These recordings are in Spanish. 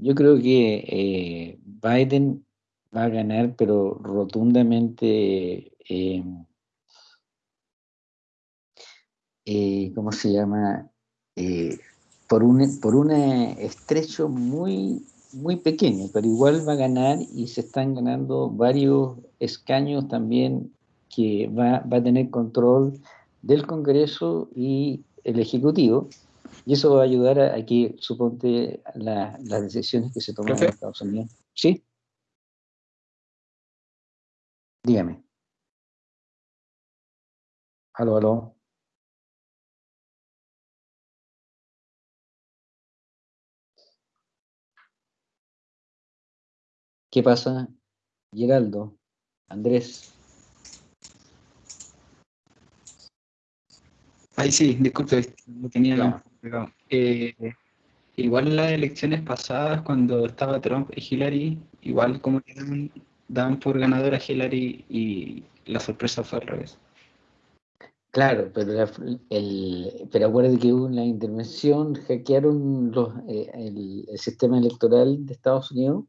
yo creo que eh, Biden va a ganar, pero rotundamente, eh, eh, ¿cómo se llama? por un, por un estrecho muy, muy pequeño, pero igual va a ganar y se están ganando varios escaños también que va, va a tener control del Congreso y el Ejecutivo, y eso va a ayudar a, que, suponte, las decisiones que se toman en Estados Unidos. ¿Sí? Dígame. Aló, aló. ¿Qué pasa, Geraldo? Andrés. Ay, sí, disculpe, lo tenía eh, igual en las elecciones pasadas, cuando estaba Trump y Hillary, igual como que daban, por ganadora a Hillary y la sorpresa fue al revés. Claro, pero, el, pero acuérdate que hubo una intervención, hackearon los, eh, el, sistema electoral de Estados Unidos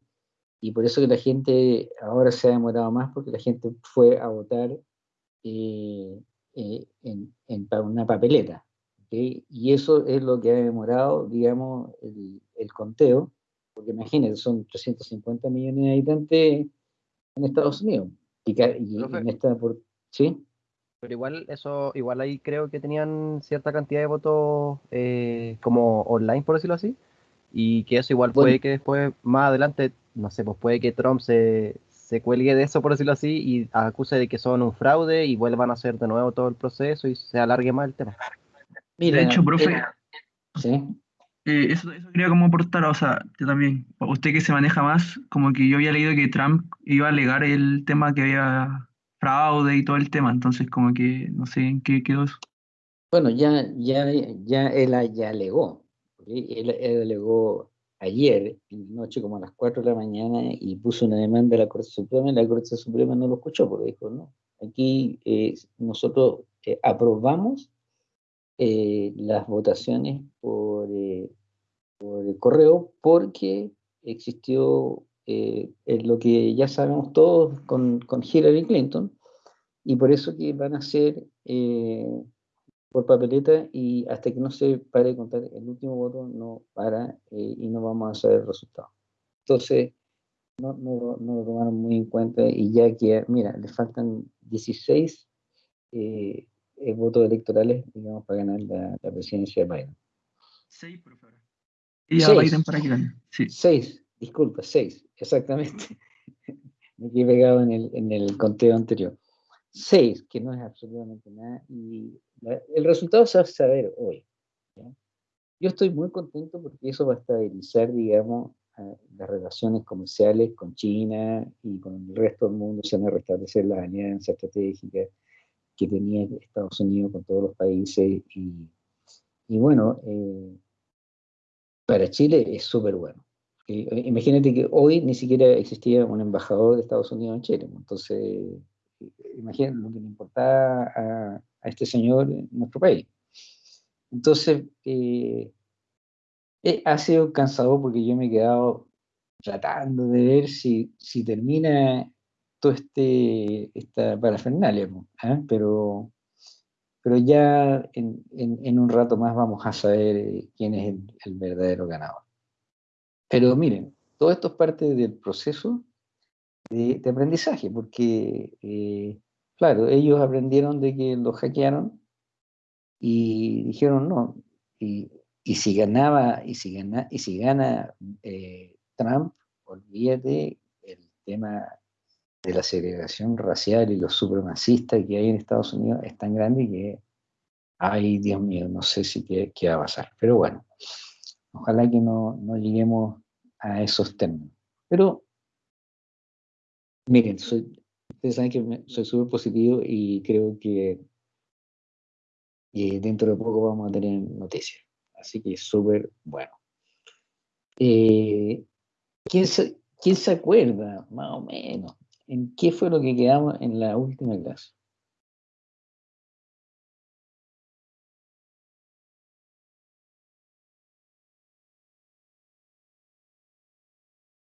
y por eso que la gente ahora se ha demorado más porque la gente fue a votar eh, eh, en, una papeleta. Y eso es lo que ha demorado, digamos, el, conteo, porque imagínense, son 350 millones de habitantes en Estados Unidos. Y, en esta por, ¿Sí? Pero igual eso, igual ahí creo que tenían cierta cantidad de votos eh, como online, por decirlo así, y que eso igual puede que después, más adelante, no sé, pues puede que Trump se, se cuelgue de eso, por decirlo así, y acuse de que son un fraude y vuelvan a hacer de nuevo todo el proceso y se alargue más el tema. Mira, de hecho, profe, ¿sí? Eh, eso, quería como aportar, o sea, yo también, usted que se maneja más, como que yo había leído que Trump iba a alegar el tema que había fraude y todo el tema, entonces como que no sé en qué quedó eso. Bueno, ya, ya, ya él ya alegó, él, él alegó ayer, en la noche, como a las 4 de la mañana, y puso una demanda a la Corte Suprema, y la Corte Suprema no lo escuchó, porque dijo, no, aquí eh, nosotros eh, aprobamos eh, las votaciones por, por el correo porque existió lo que ya sabemos todos con, con Hillary Clinton, y por eso que van a ser por papeleta y hasta que no se pare de contar el último voto no para eh, y no vamos a saber el resultado. Entonces, no, no, no, lo tomaron muy en cuenta y ya que, mira, le faltan 16 eh, eh, votos electorales, digamos, para ganar la, presidencia de Biden. Seis, por favor. Y ya Biden para que gane. Sí. Seis, disculpa, seis, exactamente. Me quedé pegado en el, en el conteo anterior. Seis, que no es absolutamente nada, y el resultado se va a saber hoy. Yo estoy muy contento porque eso va a estabilizar, digamos, las relaciones comerciales con China y con el resto del mundo, se van a restablecer las alianzas estratégicas que tenía Estados Unidos con todos los países y, y bueno, eh, para Chile es súper bueno. Imagínate que hoy ni siquiera existía un embajador de Estados Unidos en Chile, entonces imagínate lo que le importaba a, a este señor en nuestro país. Entonces, eh, eh, ha sido cansado porque yo me he quedado tratando de ver si, si termina todo este, esta parafernalia, ¿eh? pero, pero ya en, en, un rato más vamos a saber quién es el, verdadero ganador. Pero miren, todo esto es parte del proceso de, de aprendizaje, porque Claro, ellos aprendieron de que lo hackearon y dijeron no. Y, si ganaba, y si gana, y si gana eh, Trump, olvídate el tema de la segregación racial y los supremacistas que hay en Estados Unidos es tan grande que, ay Dios mío, no sé si qué, qué va a pasar. Pero bueno, ojalá que no, no lleguemos a esos términos. Pero, miren, soy, Ustedes saben que soy súper positivo y creo que dentro de poco vamos a tener noticias. Así que súper bueno. Eh, ¿quién, se, ¿Quién se acuerda, más o menos, en qué fue lo que quedamos en la última clase?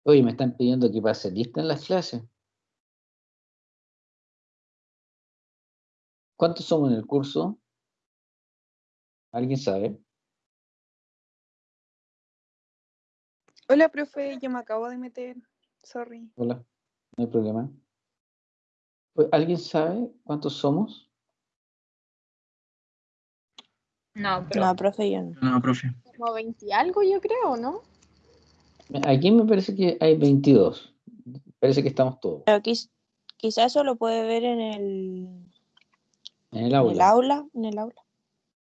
Oye, me están pidiendo que pase lista en las clases. ¿Cuántos somos en el curso? ¿Alguien sabe? Hola, profe, yo me acabo de meter. Sorry. Hola, no hay problema. ¿Alguien sabe cuántos somos? No, pero No, profe, yo no. No, profe. como 20 algo, yo creo, ¿no? Aquí me parece que hay 22. Parece que estamos todos Pero quiz- quizás eso lo puede ver en el, en el en el aula. aula. En el aula.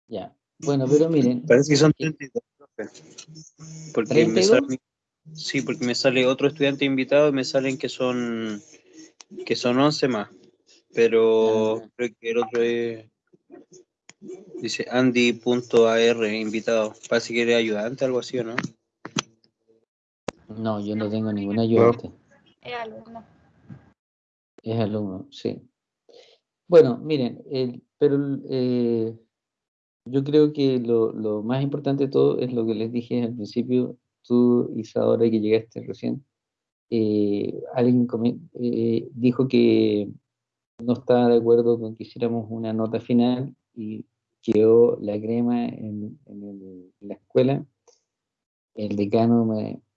Ya. Bueno, pero miren, Parece que son 32, profe. Porque me 32. sale, sí, porque me sale otro estudiante invitado y me salen que son que son 11 más. Pero Ah. creo que el otro es dice Andy.ar invitado. Parece que eres ayudante, algo así, ¿o no? no, yo no tengo ningún ayudante. Es alumno. Es alumno, sí. Bueno, miren, el- pero eh, yo creo que lo, lo más importante de todo es lo que les dije al principio, tú, Isadora, que llegaste recién, eh, alguien eh, dijo que no estaba de acuerdo con que hiciéramos una nota final y quedó la crema en, la escuela. El decano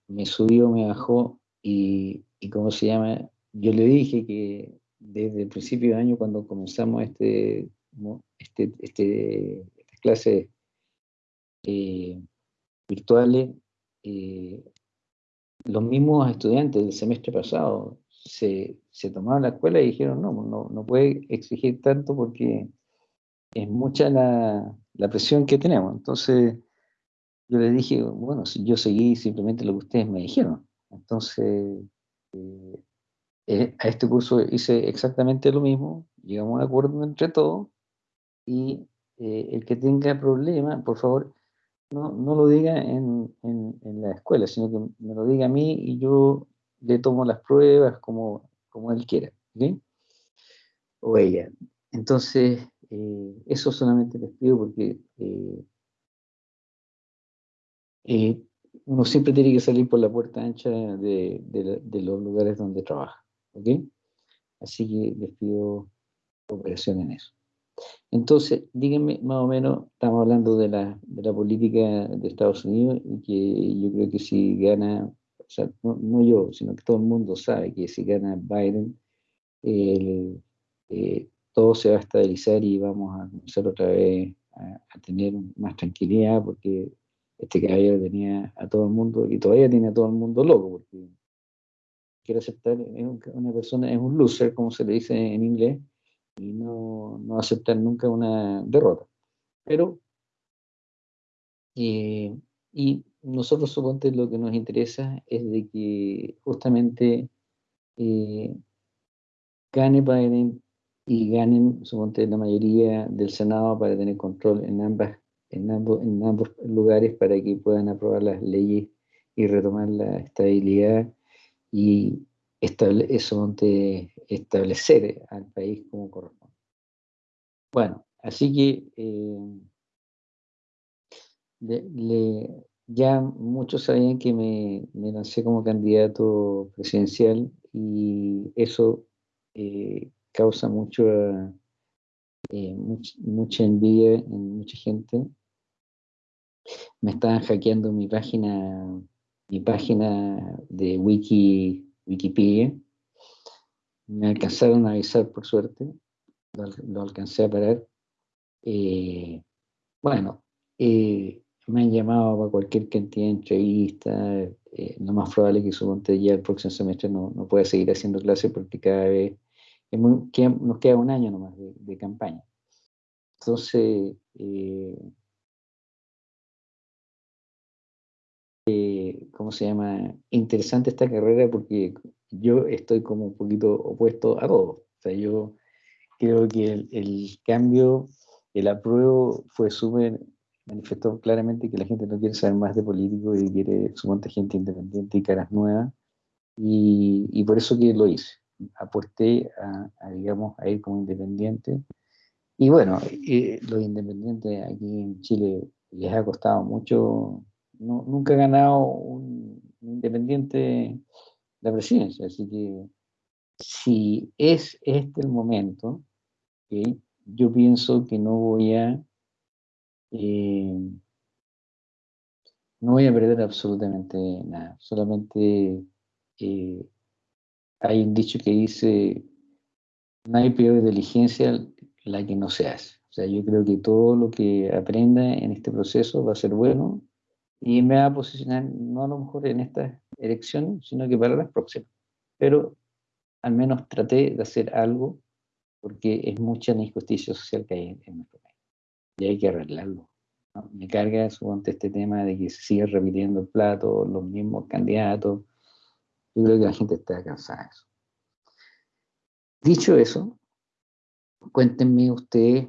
me, subió, me bajó y, y ¿cómo se llama? Yo le dije que desde el principio de año, cuando comenzamos este, este, este, estas clases eh, virtuales, eh, los mismos estudiantes del semestre pasado se, se tomaron la escuela y dijeron, no, no, no puede exigir tanto porque es mucha la, la presión que tenemos. Entonces, yo les dije, bueno, yo seguí simplemente lo que ustedes me dijeron. Entonces, eh, eh, a este curso hice exactamente lo mismo, llegamos a un acuerdo entre todos y eh, el que tenga problema, por favor, no, no lo diga en, en- en la escuela, sino que me lo diga a mí y yo le tomo las pruebas como, como él quiera, ¿ok? O ella. Entonces, eh, eso solamente les pido porque eh, eh, uno siempre tiene que salir por la puerta ancha de, de de los lugares donde trabaja, ¿ok? Así que les pido cooperación en eso. Entonces, díganme más o menos, estamos hablando de la, de la política de Estados Unidos y que yo creo que si gana, o sea, no, no yo, sino que todo el mundo sabe que si gana Biden, el- eh, todo se va a estabilizar y vamos a comenzar otra vez a, a tener más tranquilidad porque este caballero tenía a todo el mundo y todavía tiene a todo el mundo loco porque quiere aceptar, es un- una persona, es un loser, como se le dice en inglés, y no, no aceptar nunca una derrota. Pero, eh, y nosotros suponte lo que nos interesa es de que justamente eh, gane Biden y ganen suponte la mayoría del Senado para tener control en ambas en ambos, en ambos lugares para que puedan aprobar las leyes y retomar la estabilidad y eso establecer al país como corresponde. Bueno, así que eh, ya muchos sabían que me, me lancé como candidato presidencial y eso eh, causa mucho, eh, much- mucha envidia en mucha gente. Me estaban hackeando mi página, mi página de Wiki, Wikipedia. Me alcanzaron a avisar por suerte, lo, lo alcancé a parar. Eh, bueno, eh, me han llamado para cualquier cantidad de entrevistas. eh, lo más probable es que suponte ya el próximo semestre no, no pueda seguir haciendo clases porque cada vez es muy- queda- nos queda un año nomás de, de campaña. Entonces, eh, eh, ¿cómo se llama? Interesante esta carrera porque yo estoy como un poquito opuesto a todo. O sea, yo creo que el, el cambio, el apruebo fue súper, manifestó claramente que la gente no quiere saber más de políticos y quiere suponte gente independiente y caras nuevas. Y, y por eso que lo hice. Aposté a, a, digamos, a ir como independiente. Y bueno, eh, los independientes aquí en Chile les ha costado mucho. No, nunca he ganado un independiente la presidencia. Así que si es este el momento, yo pienso que no voy a eh, no voy a perder absolutamente nada. Solamente eh, hay un dicho que dice, no hay peor diligencia la que no se hace. O sea, yo creo que todo lo que aprenda en este proceso va a ser bueno y me va a posicionar no a lo mejor en esta elección, sino que para las próximas. Pero al menos traté de hacer algo porque es mucha injusticia social que hay en nuestro país y hay que arreglarlo. Me carga suponte este tema de que se sigue repitiendo el plato, los mismos candidatos. Yo creo que la gente está cansada de eso. Dicho eso, cuéntenme ustedes,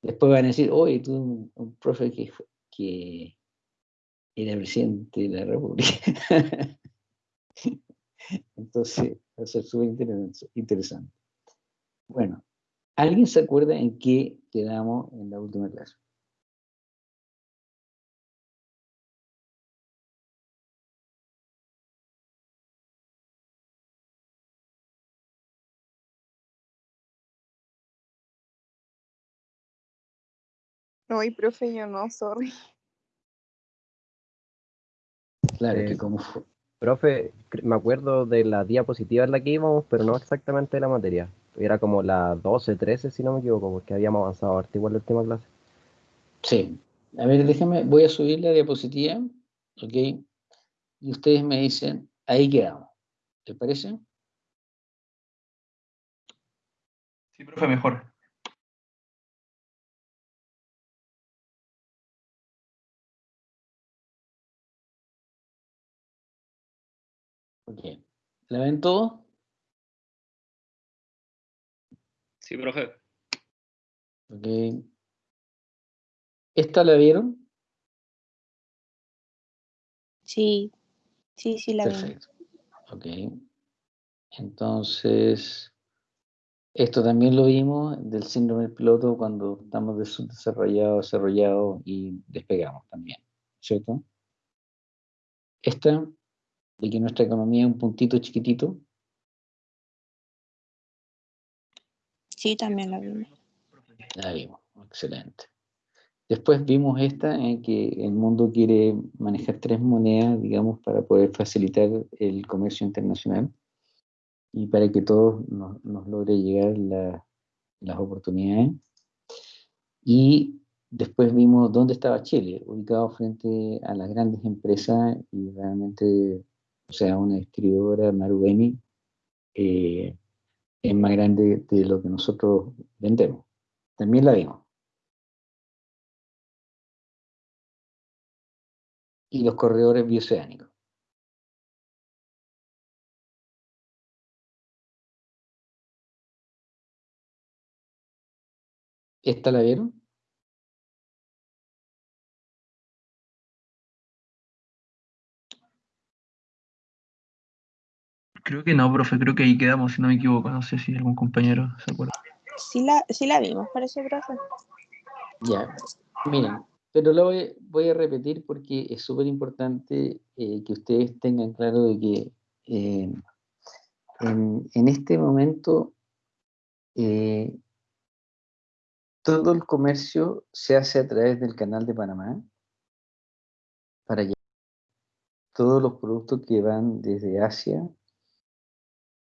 después van a decir, oye, tú, un profe que, que era presidente de la República. Entonces, va a ser súper interesante. Bueno, ¿alguien se acuerda en qué quedamos en la última clase? No, profe, yo no, sorry. Claro, que eh, como fue. Profe, me acuerdo de la diapositiva en la que íbamos, pero no exactamente de la materia. Era como la 12, 13, si no me equivoco, porque habíamos avanzado ahorita igual la última clase. Sí. A ver, déjame, voy a subir la diapositiva, ¿ok? Y ustedes me dicen, ahí quedamos. ¿Te parece? Sí, profe, mejor. Ok. ¿La ven todo? Sí, profe. Ok. ¿Esta la vieron? Sí, sí, sí la Perfecto. Ok. Entonces, esto también lo vimos del síndrome del piloto cuando estamos desarrollados, desarrollados y despegamos también, ¿cierto? Esta de que nuestra economía es un puntito chiquitito? Sí, también la vimos. La vimos, excelente. Después vimos esta en que el mundo quiere manejar tres monedas, digamos, para poder facilitar el comercio internacional y para que todos nos, logre llegar las oportunidades. Y después vimos dónde estaba Chile, ubicado frente a las grandes empresas y realmente o sea, una distribuidora Marubeni eh, es más grande de lo que nosotros vendemos. También la vimos. Y los corredores bioceánicos. ¿Esta la vieron? Creo que no, profe, creo que ahí quedamos, si no me equivoco. No sé si algún compañero se acuerda. Sí la, sí la vimos, parece, profe. Ya, miren, pero lo voy, a repetir porque es súper importante eh, que ustedes tengan claro de que eh, en, este momento eh, todo el comercio se hace a través del canal de Panamá para allá. Todos los productos que van desde Asia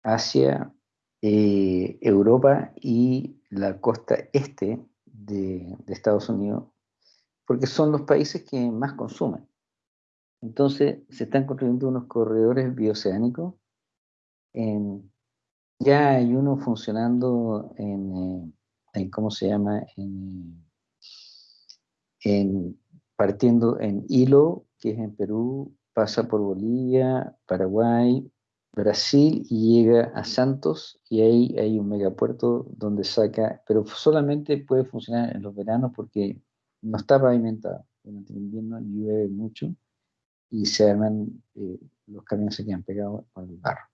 hacia eh, Europa y la costa este de, Estados Unidos, porque son los países que más consumen. Entonces se están construyendo unos corredores bioceánicos. ya hay uno funcionando en, eh, ¿cómo se llama? En, en, partiendo en Hilo, que es en Perú, pasa por Bolivia, Paraguay, Brasil y llega a Santos y ahí hay un megapuerto donde saca, pero solamente puede funcionar en los veranos porque no está pavimentado. Durante el invierno llueve mucho y se arman, eh, los camiones se quedan pegados con el barro.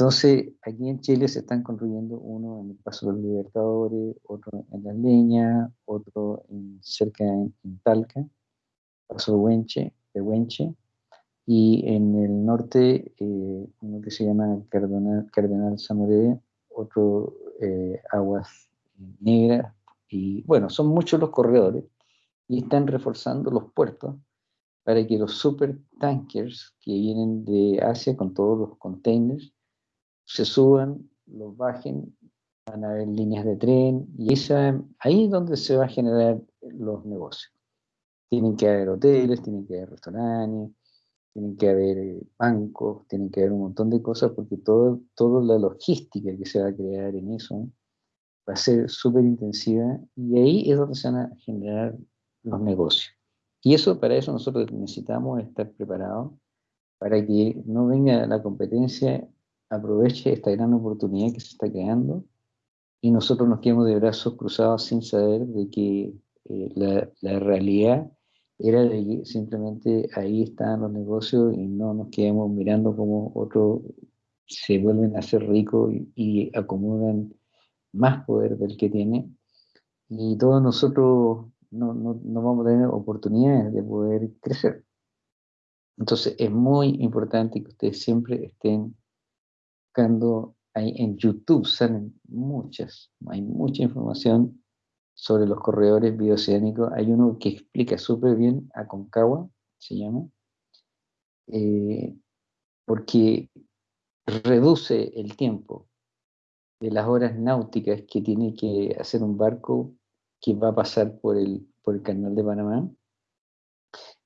Entonces, aquí en Chile se están construyendo uno en el Paso de los Libertadores, otro en Las Leñas, otro en, cerca en, Talca, Paso de Huenche, de Huenche, y en el norte eh, uno que se llama Cardenal, Cardenal otro eh, Aguas Negras, y bueno, son muchos los corredores y están reforzando los puertos para que los super tankers que vienen de Asia con todos los containers se suban, los bajen, van a haber líneas de tren y esa, ahí es donde se va a generar los negocios. Tienen que haber hoteles, tienen que haber restaurantes, tienen que haber bancos, tienen que haber un montón de cosas porque todo, toda la logística que se va a crear en eso va a ser súper intensiva y ahí es donde se van a generar los negocios. Y eso, para eso nosotros necesitamos estar preparados para que no venga la competencia, aproveche esta gran oportunidad que se está creando y nosotros nos quedemos de brazos cruzados sin saber de que eh, la, la realidad era simplemente ahí están los negocios y no nos quedemos mirando como otros se vuelven a hacer ricos y, acomodan más poder del que tiene. Y todos nosotros no, no, no, vamos a tener oportunidades de poder crecer. Entonces es muy importante que ustedes siempre estén buscando, ahí en YouTube salen muchas, hay mucha información sobre los corredores bioceánicos. Hay uno que explica súper bien, Aconcagua se llama, eh, porque reduce el tiempo de las horas náuticas que tiene que hacer un barco que va a pasar por el, por el canal de Panamá.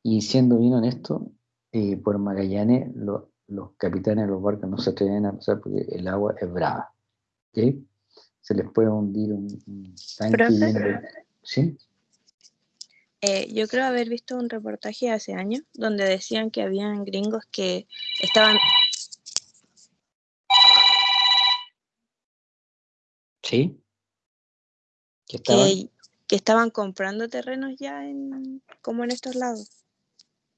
Y siendo bien honesto, eh, por Magallanes los capitanes de los barcos no se atreven a pasar porque el agua es brava. ¿okay? Se les puede hundir un, tanque. ¿Sí? Eh, yo creo haber visto un reportaje hace años donde decían que habían gringos que estaban... Sí. ¿Que estaban? Que, estaban comprando terrenos ya en, como en estos lados.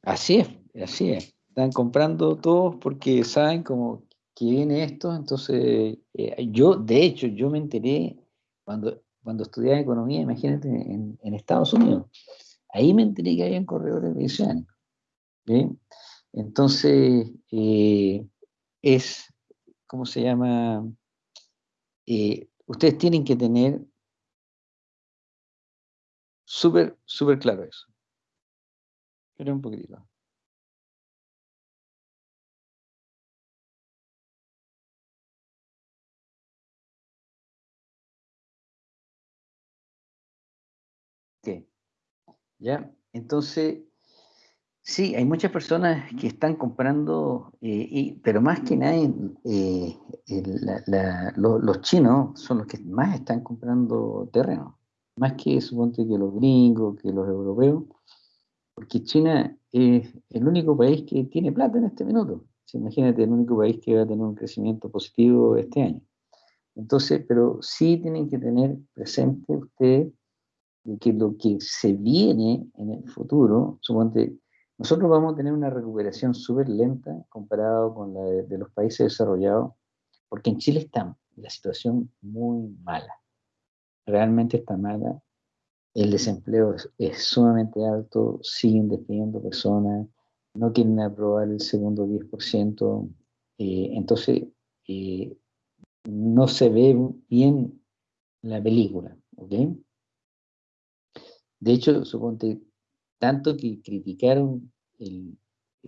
Así es, así es. Están comprando todos porque saben como que viene esto, entonces eh, yo, de hecho, yo me enteré cuando, cuando estudiaba economía, imagínate, en, Estados Unidos, ahí me enteré que había corredores oceánicos. Entonces, eh, es, ¿cómo se llama? Eh, ustedes tienen que tener súper, súper claro eso. Pero un poquitito. ¿Ya? Entonces, sí, hay muchas personas que están comprando, eh, pero más que nada, eh, los chinos son los que más están comprando terreno, más que suponte que los gringos, que los europeos, porque China es el único país que tiene plata en este minuto. imagínate, el único país que va a tener un crecimiento positivo este año. Entonces, pero sí tienen que tener presente ustedes que lo que se viene en el futuro, suponte, nosotros vamos a tener una recuperación súper lenta comparado con la de, los países desarrollados, porque en Chile está la situación muy mala, realmente está mala, el desempleo es, sumamente alto, siguen despidiendo personas, no quieren aprobar el segundo 10%, eh, entonces eh, no se ve bien la película, ¿ok? De hecho, suponte, tanto que criticaron el,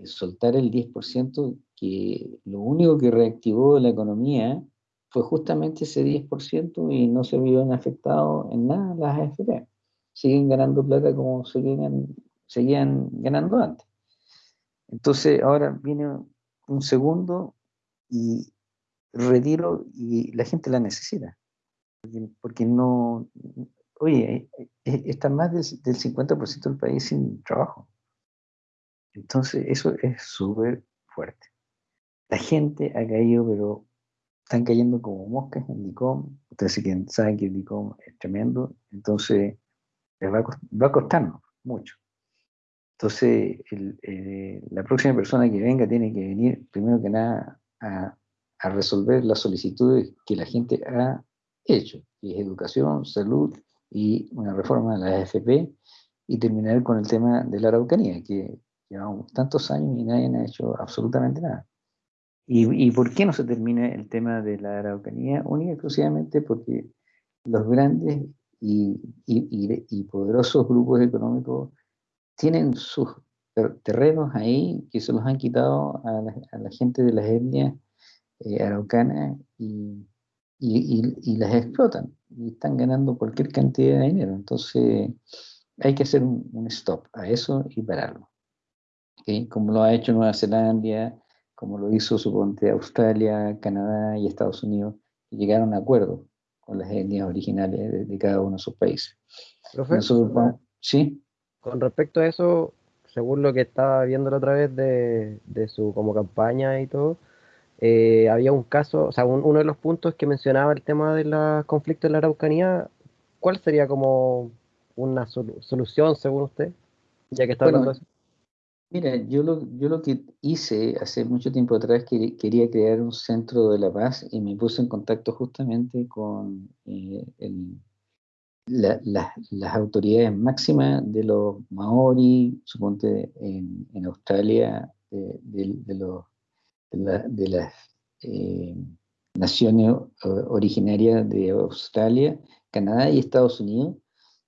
soltar el 10%, que lo único que reactivó la economía fue justamente ese 10% y no se vieron afectados en nada las AFP. Siguen ganando plata como seguían ganando antes. Entonces ahora viene un segundo y retiro y la gente la necesita. porque no, oye, eh, está más del, 50% del país sin trabajo. Entonces, eso es súper fuerte. La gente ha caído, pero están cayendo como moscas en DICOM. Ustedes saben que el DICOM es tremendo, entonces les va a, costarnos mucho. Entonces, eh, la próxima persona que venga tiene que venir, primero que nada, a, a resolver las solicitudes que la gente ha hecho, que es educación, salud y una reforma de la AFP y terminar con el tema de la Araucanía, que, Llevamos tantos años y nadie ha hecho absolutamente nada. ¿Y, ¿Y, por qué no se termina el tema de la Araucanía? Única y exclusivamente porque los grandes y, y, y, poderosos grupos económicos tienen sus terrenos ahí que se los han quitado a la, a la gente de las etnias eh, araucanas y, las explotan y están ganando cualquier cantidad de dinero. Entonces hay que hacer un, stop a eso y pararlo. Como lo ha hecho Nueva Zelanda, como lo hizo suponte Australia, Canadá y Estados Unidos, que llegaron a acuerdos con las etnias originales de, cada uno de sus países. ¿Sí? Con respecto a eso, según lo que estaba viendo la otra vez de, de su como campaña y todo, eh, había un caso, o sea, uno de los puntos que mencionaba el tema de los conflictos en la Araucanía, ¿cuál sería como una solución según usted? Ya que está hablando de eso. Mira, yo lo, yo lo que hice hace mucho tiempo atrás, que quería crear un centro de la paz y me puse en contacto justamente con eh, las autoridades máximas de los maori, suponte en, en Australia, de los de, las eh, naciones originarias de Australia, Canadá y Estados Unidos,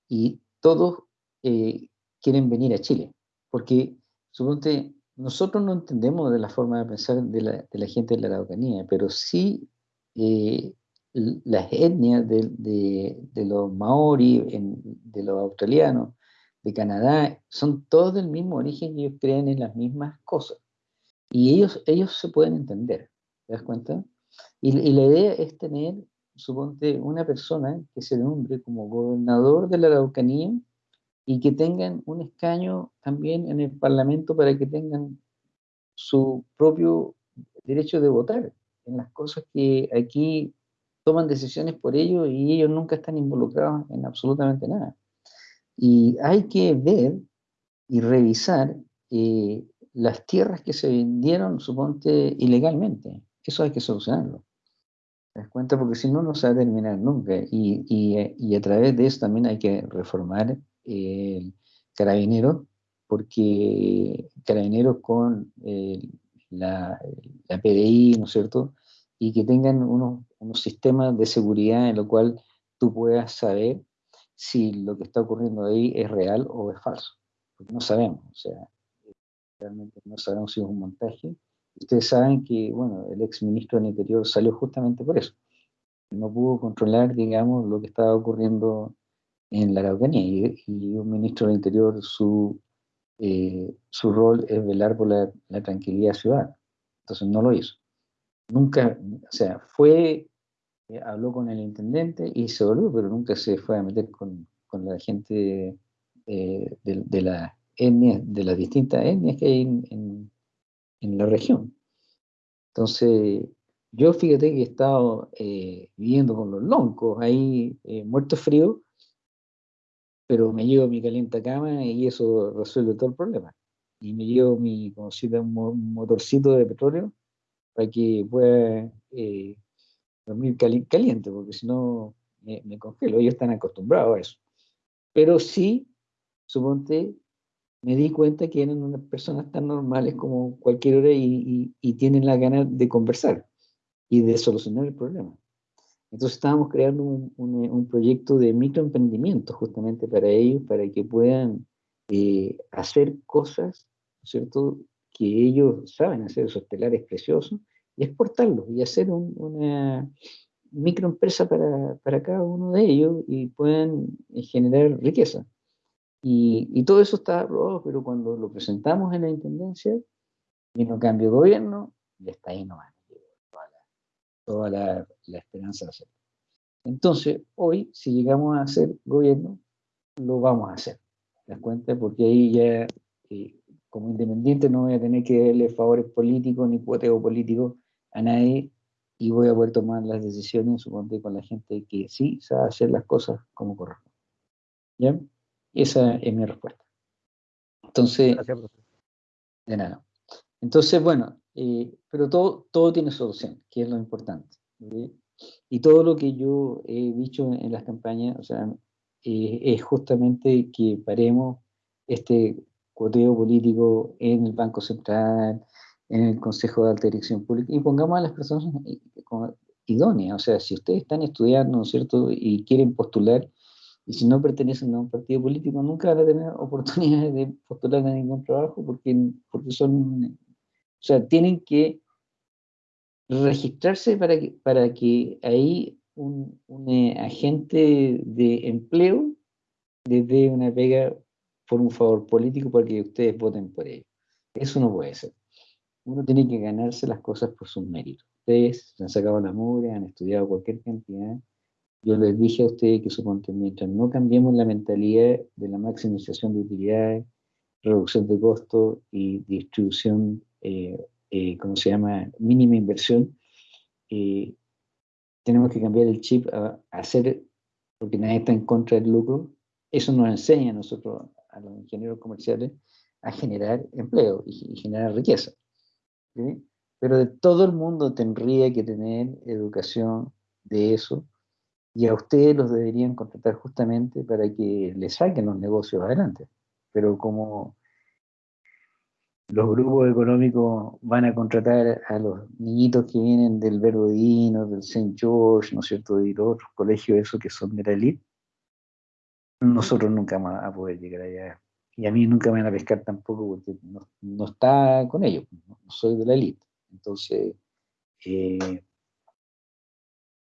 y todos eh, quieren venir a Chile, porque suponte, nosotros no entendemos de la forma de pensar de la, gente de la Araucanía, pero sí eh, las etnias de, de, los maori, de los australianos, de Canadá, son todos del mismo origen y ellos creen en las mismas cosas. Y ellos, ellos se pueden entender, ¿te das cuenta? Y, la idea es tener, suponte, una persona que se nombre como gobernador de la Araucanía y que tengan un escaño también en el Parlamento para que tengan su propio derecho de votar en las cosas que aquí toman decisiones por ellos y ellos nunca están involucrados en absolutamente nada. Y hay que ver y revisar eh, las tierras que se vendieron, suponte, ilegalmente. Eso hay que solucionarlo. ¿Te das cuenta? Porque si no, no se va a terminar nunca. Y, y, a través de eso también hay que reformar el carabinero, porque carabineros con la, la, PDI, ¿no es cierto? Y que tengan unos, unos sistemas de seguridad en lo cual tú puedas saber si lo que está ocurriendo ahí es real o es falso. Porque no sabemos. O sea, realmente no sabemos si es un montaje. Ustedes saben que, bueno, el ex ministro del Interior salió justamente por eso. No pudo controlar, digamos, lo que estaba ocurriendo en la Araucanía. Y, un ministro del Interior, su, eh, su rol es velar por la, tranquilidad ciudadana. Entonces no lo hizo. Nunca, o sea, fue, eh, habló con el intendente y se volvió, pero nunca se fue a meter con, con la gente eh, de, de, la de las distintas etnias que hay en, la región. Entonces, yo fíjate que he estado eh, viviendo con los loncos ahí, eh, muerto frío, pero me llevo mi caliente cama y eso resuelve todo el problema. Y me llevo mi, conocida un motorcito de petróleo para que pueda eh, dormir caliente, porque si no me, me, congelo. Ellos están acostumbrados a eso. Pero sí, suponte, me di cuenta que eran unas personas tan normales como cualquier hora y, tienen la gana de conversar y de solucionar el problema. Entonces estábamos creando un, proyecto de microemprendimiento justamente para ellos, para que puedan eh, hacer cosas, ¿cierto?, que ellos saben hacer, esos telares preciosos, y exportarlos y hacer una microempresa para, para cada uno de ellos y puedan eh, generar riqueza. Y, todo eso está aprobado, pero cuando lo presentamos en la Intendencia, vino cambio de gobierno y hasta ahí no va toda, la, la, esperanza de hacerlo. Entonces, hoy, si llegamos a hacer gobierno, lo vamos a hacer. ¿Te das cuenta? Porque ahí ya, eh, como independiente, no voy a tener que darle favores políticos ni cuoteo político a nadie y voy a poder tomar las decisiones, suponte, con la gente que sí sabe hacer las cosas como corresponde. ¿Ya? Esa es mi respuesta. Entonces, de nada. Entonces, bueno, eh, pero todo, todo tiene solución, que es lo importante. Y todo lo que yo he dicho en las campañas, o sea, eh, es justamente que paremos este cuoteo político en el Banco Central, en el Consejo de Alta Dirección Pública, y pongamos a las personas idóneas. O sea, si ustedes están estudiando, ¿no es cierto?, y quieren postular, y si no pertenecen a un partido político, nunca van a tener oportunidades de postular a ningún trabajo, porque, porque son, o sea, tienen que registrarse para que, para que ahí un, eh, agente de empleo les dé una pega por un favor político para que ustedes voten por ello. Eso no puede ser. Uno tiene que ganarse las cosas por sus méritos. Ustedes se han sacado la mugre, han estudiado cualquier cantidad. Yo les dije a ustedes que suponte, mientras no cambiemos la mentalidad de la maximización de utilidades, reducción de costos y distribución eh, eh, ¿cómo se llama?, mínima inversión, eh, tenemos que cambiar el chip a, hacer, porque nadie está en contra del lucro, eso nos enseña a nosotros, a los ingenieros comerciales, a generar empleo y, generar riqueza. Pero de todo el mundo tendría que tener educación de eso, y a ustedes los deberían contratar justamente para que les saquen los negocios adelante. Pero como los grupos económicos van a contratar a los niñitos que vienen del Verdodino, del St. George, ¿no es cierto?, de los otros colegios esos que son de la elite, nosotros nunca vamos a poder llegar allá. Y a mí nunca me van a pescar tampoco porque no, está con ellos, no, soy de la elite. Entonces, eh,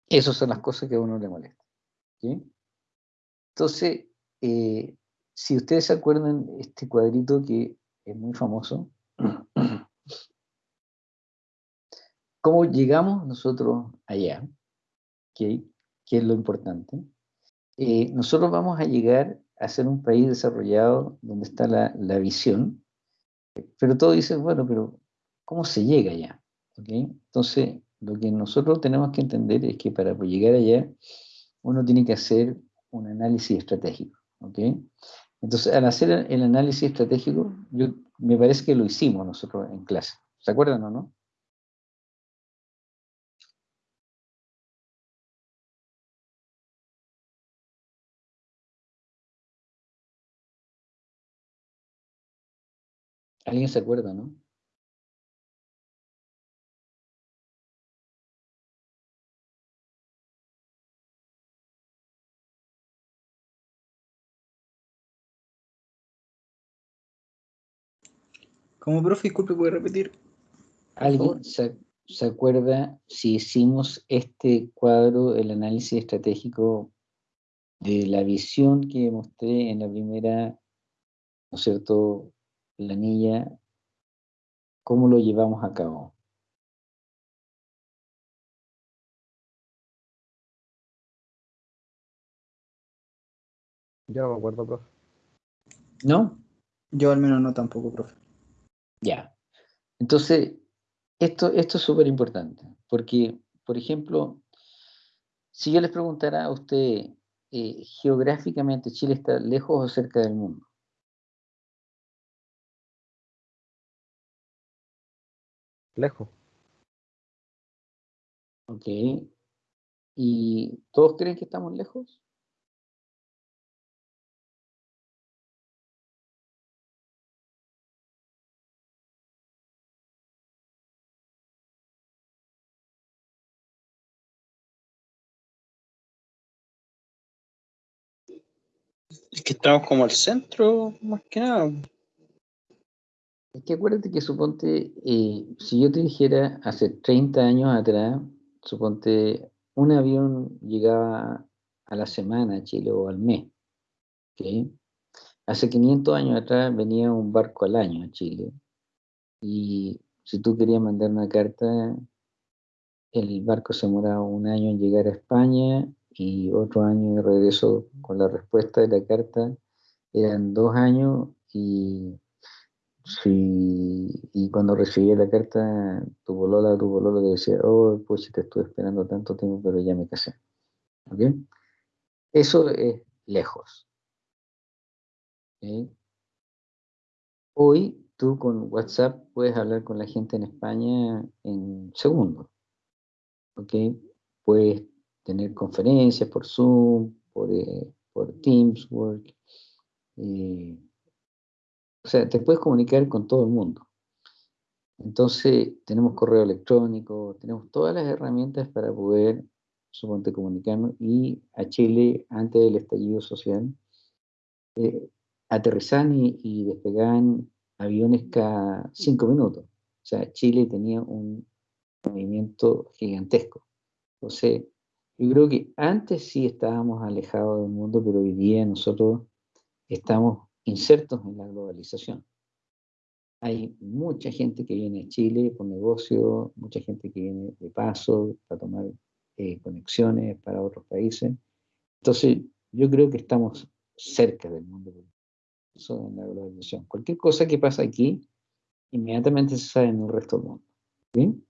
esas son las cosas que a uno le molesta. Entonces, eh, si ustedes se acuerdan, este cuadrito que es muy famoso, ¿Cómo llegamos nosotros allá? ¿Qué, es lo importante? Eh, nosotros vamos a llegar a ser un país desarrollado donde está la, visión, pero todo dice, bueno, pero ¿cómo se llega allá? Entonces, lo que nosotros tenemos que entender es que para llegar allá, uno tiene que hacer un análisis estratégico. Entonces, al hacer el análisis estratégico, yo me parece que lo hicimos nosotros en clase. ¿Se acuerdan o no? ¿Alguien se acuerda, no? Como profe, disculpe, ¿puede repetir? ¿Alguien se, acuerda si hicimos este cuadro, el análisis estratégico de la visión que mostré en la primera, ¿no es cierto?, planilla, ¿cómo lo llevamos a cabo? Yo no me acuerdo, profe. ¿No? Yo al menos no tampoco, profe. Ya. Entonces, esto, esto es súper importante, porque, por ejemplo, si yo les preguntara a usted, eh, geográficamente, ¿Chile está lejos o cerca del mundo? Lejos. Ok. ¿Y todos creen que estamos lejos? Es que estamos como al centro, más que nada. Es que acuérdate que suponte, eh, si yo te dijera hace 30 años atrás, suponte, un avión llegaba a la semana a Chile o al mes. Hace 500 años atrás venía un barco al año a Chile. Y si tú querías mandar una carta, el barco se demoraba un año en llegar a España y otro año de regreso con la respuesta de la carta eran dos años y, y cuando recibí la carta tu bolola, tu bolola te decía, oh, pues te estuve esperando tanto tiempo, pero ya me casé. ¿Ok? Eso es lejos. Hoy tú con WhatsApp puedes hablar con la gente en España en segundos. ¿Ok? Puedes tener conferencias por Zoom, por, eh, por eh, O sea, te puedes comunicar con todo el mundo. Entonces, tenemos correo electrónico, tenemos todas las herramientas para poder, suponte, comunicarnos. Y a Chile, antes del estallido social, eh, aterrizaban y, y, aviones cada cinco minutos. O sea, Chile tenía un movimiento gigantesco. Entonces, yo creo que antes sí estábamos alejados del mundo, pero hoy día nosotros estamos insertos en la globalización. Hay mucha gente que viene a Chile por negocio, mucha gente que viene de paso para tomar eh, conexiones para otros países. Entonces, yo creo que estamos cerca del mundo eso en la globalización. Cualquier cosa que pasa aquí, inmediatamente se sabe en el resto del mundo.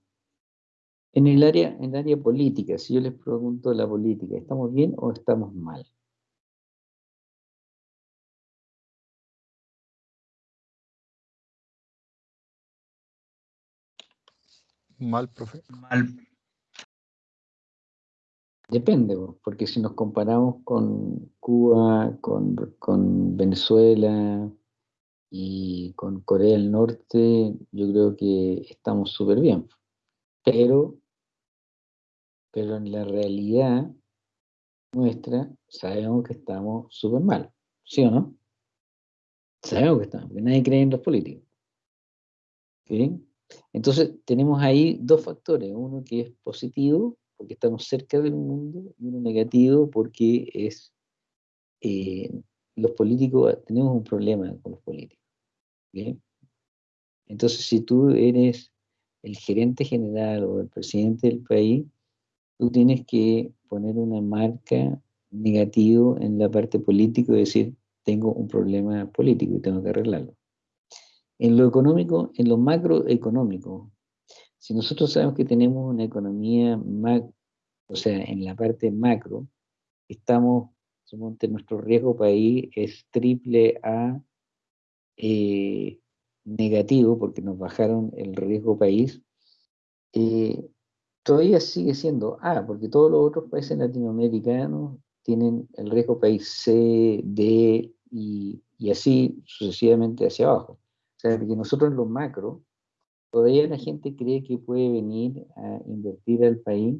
En el área, en el área política, si yo les pregunto la política, ¿estamos bien o estamos mal? Mal, profe. Mal. Depende, porque si nos comparamos con Cuba, con, con Venezuela y con Corea del Norte, yo creo que estamos súper bien. Pero, pero en la realidad nuestra sabemos que estamos súper mal, ¿sí o no? Sabemos que estamos, porque nadie cree en los políticos. ¿Sí? Entonces tenemos ahí dos factores, uno que es positivo, porque estamos cerca del mundo, y uno negativo porque es eh, los políticos, tenemos un problema con los políticos. Entonces si tú eres el gerente general o el presidente del país, tú tienes que poner una marca negativa en la parte política y decir, tengo un problema político y tengo que arreglarlo. En lo económico, en lo macroeconómico, si nosotros sabemos que tenemos una economía, o sea, en la parte macro, estamos, nuestro riesgo país es triple A eh, negativo, porque nos bajaron el riesgo país, eh, todavía sigue siendo A, porque todos los otros países latinoamericanos tienen el riesgo país C, D y, y así sucesivamente hacia abajo. O sea, que nosotros en lo macro, todavía la gente cree que puede venir a invertir al país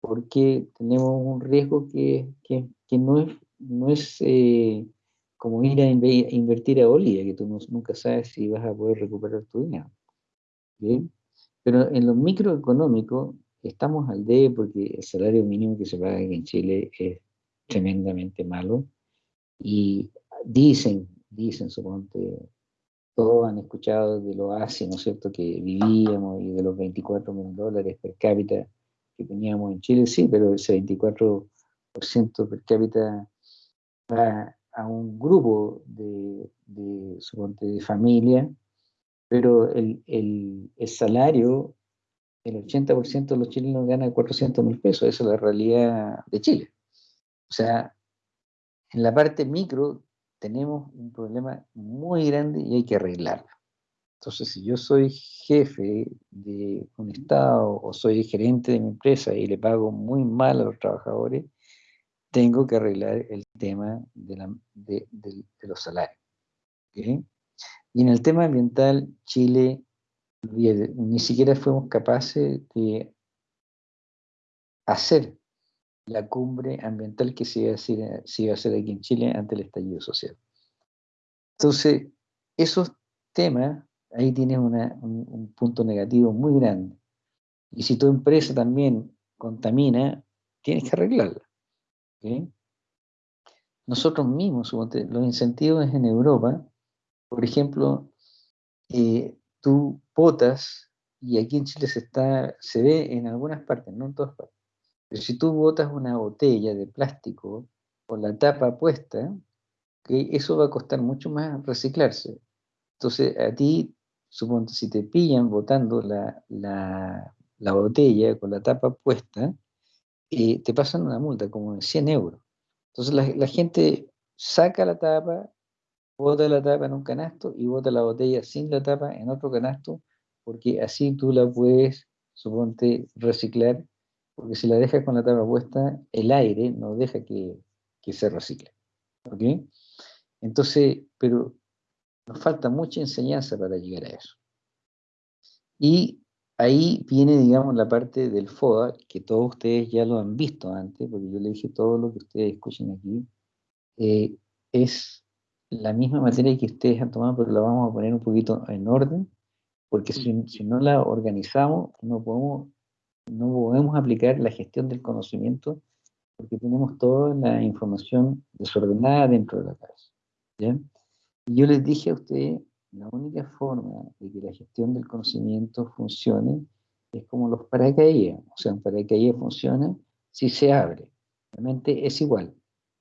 porque tenemos un riesgo que, que, que no es, no es eh, como ir a invertir a Bolivia, que tú nunca sabes si vas a poder recuperar tu dinero. ¿bien? Pero en lo microeconómico estamos al D porque el salario mínimo que se paga en Chile es tremendamente malo y dicen, dicen, suponte, todos han escuchado de lo ASI, ¿no es cierto?, que vivíamos y de los 24 mil dólares per cápita que teníamos en Chile, sí, pero ese 24% per cápita va a un grupo de, de, de familia, pero el, el, el salario, el 80% de los chilenos gana 400 mil pesos, esa es la realidad de Chile. O sea, en la parte micro tenemos un problema muy grande y hay que arreglarlo. Entonces, si yo soy jefe de un Estado o soy gerente de mi empresa y le pago muy mal a los trabajadores, tengo que arreglar el tema de, los salarios. Y en el tema ambiental, Chile ni siquiera fuimos capaces de hacer la cumbre ambiental que se iba, a hacer, se iba a hacer aquí en Chile ante el estallido social. Entonces, esos temas, ahí tienes un, punto negativo muy grande. Y si tu empresa también contamina, tienes que arreglarla. Nosotros mismos, los incentivos en Europa, por ejemplo, eh, tú botas, y aquí en Chile se, está, se ve en algunas partes, no en todas partes, pero si tú botas una botella de plástico con la tapa puesta, eso va a costar mucho más reciclarse. Entonces, a ti, suponte, si te pillan botando la, la, botella con la tapa puesta, eh, te pasan una multa como de 100 euros. Entonces, la, la gente saca la tapa, bota la tapa en un canasto y bota la botella sin la tapa en otro canasto, porque así tú la puedes, suponte, reciclar porque si la dejas con la tapa puesta, el aire no deja que, se recicle. ¿Ok? Entonces, pero Nos falta mucha enseñanza para llegar a eso. Y ahí viene, digamos, la parte del FODA, que todos ustedes ya lo han visto antes, porque yo le dije todo lo que ustedes escuchen aquí, eh, es la misma materia que ustedes han tomado, pero la vamos a poner un poquito en orden, porque si, si no la organizamos, no podemos, no podemos aplicar la gestión del conocimiento, porque tenemos toda la información desordenada dentro de la casa. Y yo les dije a ustedes la única forma de que la gestión del conocimiento funcione es como los paracaídas. O sea, un paracaídas funciona si se abre. Realmente es igual.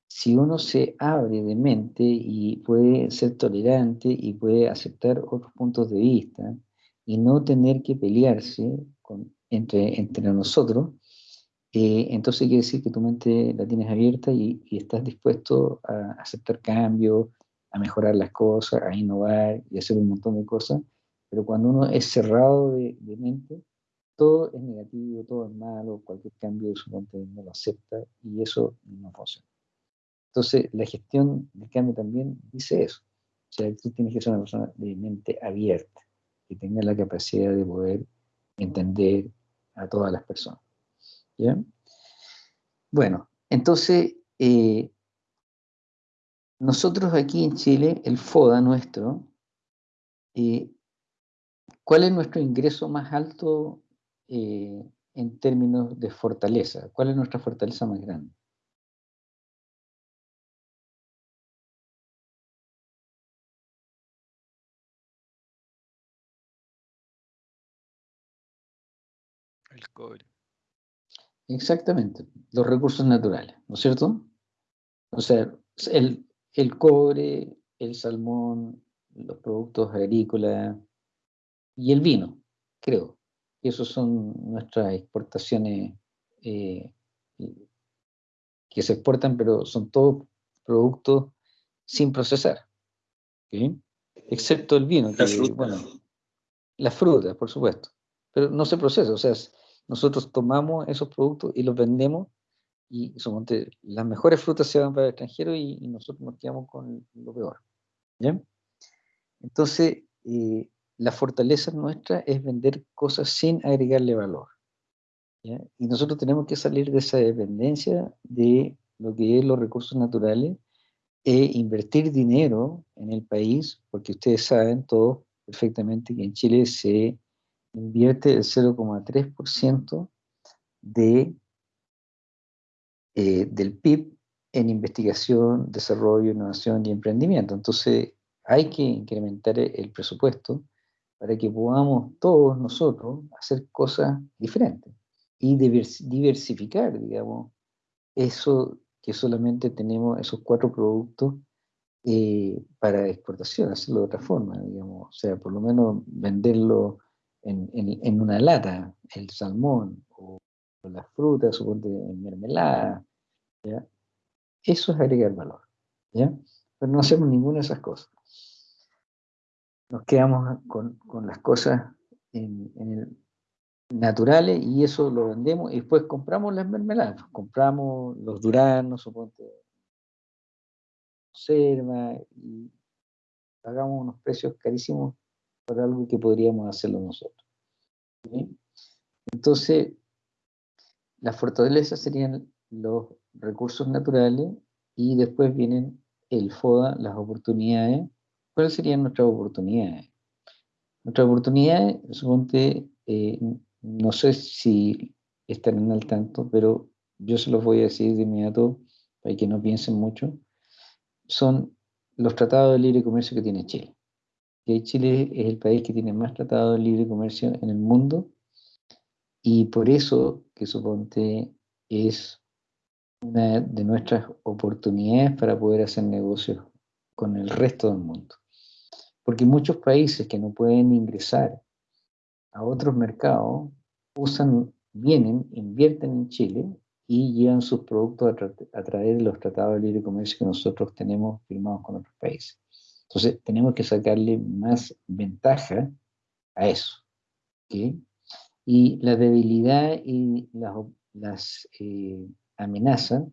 Si uno se abre de mente y puede ser tolerante y puede aceptar otros puntos de vista y no tener que pelearse entre, entre nosotros, eh, entonces quiere decir que tu mente la tienes abierta y, y estás dispuesto a aceptar cambios, a mejorar las cosas, a innovar y hacer un montón de cosas, pero cuando uno es cerrado de, mente, todo es negativo, todo es malo, cualquier cambio de su mente no lo acepta y eso no funciona. Entonces, la gestión del cambio también dice eso. O sea, tú tienes que ser una persona de mente abierta, que tenga la capacidad de poder entender a todas las personas. ¿Ya? Bueno, entonces, eh, nosotros aquí en Chile, el FODA nuestro, eh, ¿cuál es nuestro ingreso más alto eh, en términos de fortaleza? ¿Cuál es nuestra fortaleza más grande? El cobre. Exactamente, los recursos naturales, ¿no es cierto? O sea, el, el cobre, el salmón, los productos agrícolas y el vino, creo. que Esos son nuestras exportaciones eh, que se exportan, pero son todos productos sin procesar. Excepto el vino. la fruta. Bueno, la fruta, por supuesto. Pero no se procesa. O sea, nosotros tomamos esos productos y los vendemos y las mejores frutas se van para el extranjero y, nosotros nos quedamos con lo peor. ¿ya? Entonces, eh, la fortaleza nuestra es vender cosas sin agregarle valor. ¿ya? Y nosotros tenemos que salir de esa dependencia de lo que es los recursos naturales e invertir dinero en el país, porque ustedes saben todos perfectamente que en Chile se invierte el 0,3% de eh, del PIB en investigación, desarrollo, innovación y emprendimiento. Entonces, hay que incrementar el presupuesto para que podamos todos nosotros hacer cosas diferentes y diversificar, digamos, eso que solamente tenemos esos cuatro productos eh, para exportación, hacerlo de otra forma, digamos, o sea, por lo menos venderlo en, en una lata, el salmón o las frutas, suponte en mermelada, eso es agregar valor, ¿ya? Pero no hacemos ninguna de esas cosas. Nos quedamos con, las cosas en, naturales y eso lo vendemos y después compramos las mermeladas, compramos los duranos, suponte, conserva y pagamos unos precios carísimos por algo que podríamos hacerlo nosotros. Entonces, las fortalezas serían los recursos naturales y después vienen el FODA, las oportunidades. ¿Cuáles serían nuestras oportunidades? Nuestras oportunidades, suponte, eh, no sé si estarán al tanto, pero yo se los voy a decir de inmediato para que no piensen mucho, son los tratados de libre comercio que tiene Chile. Chile es el país que tiene más tratados de libre comercio en el mundo y por eso que suponte es una de nuestras oportunidades para poder hacer negocios con el resto del mundo. Porque muchos países que no pueden ingresar a otros mercados usan, vienen, invierten en Chile y llevan sus productos a, través de los tratados de libre comercio que nosotros tenemos firmados con otros países. Entonces, tenemos que sacarle más ventaja a eso. Y la debilidad y las, las eh, amenaza,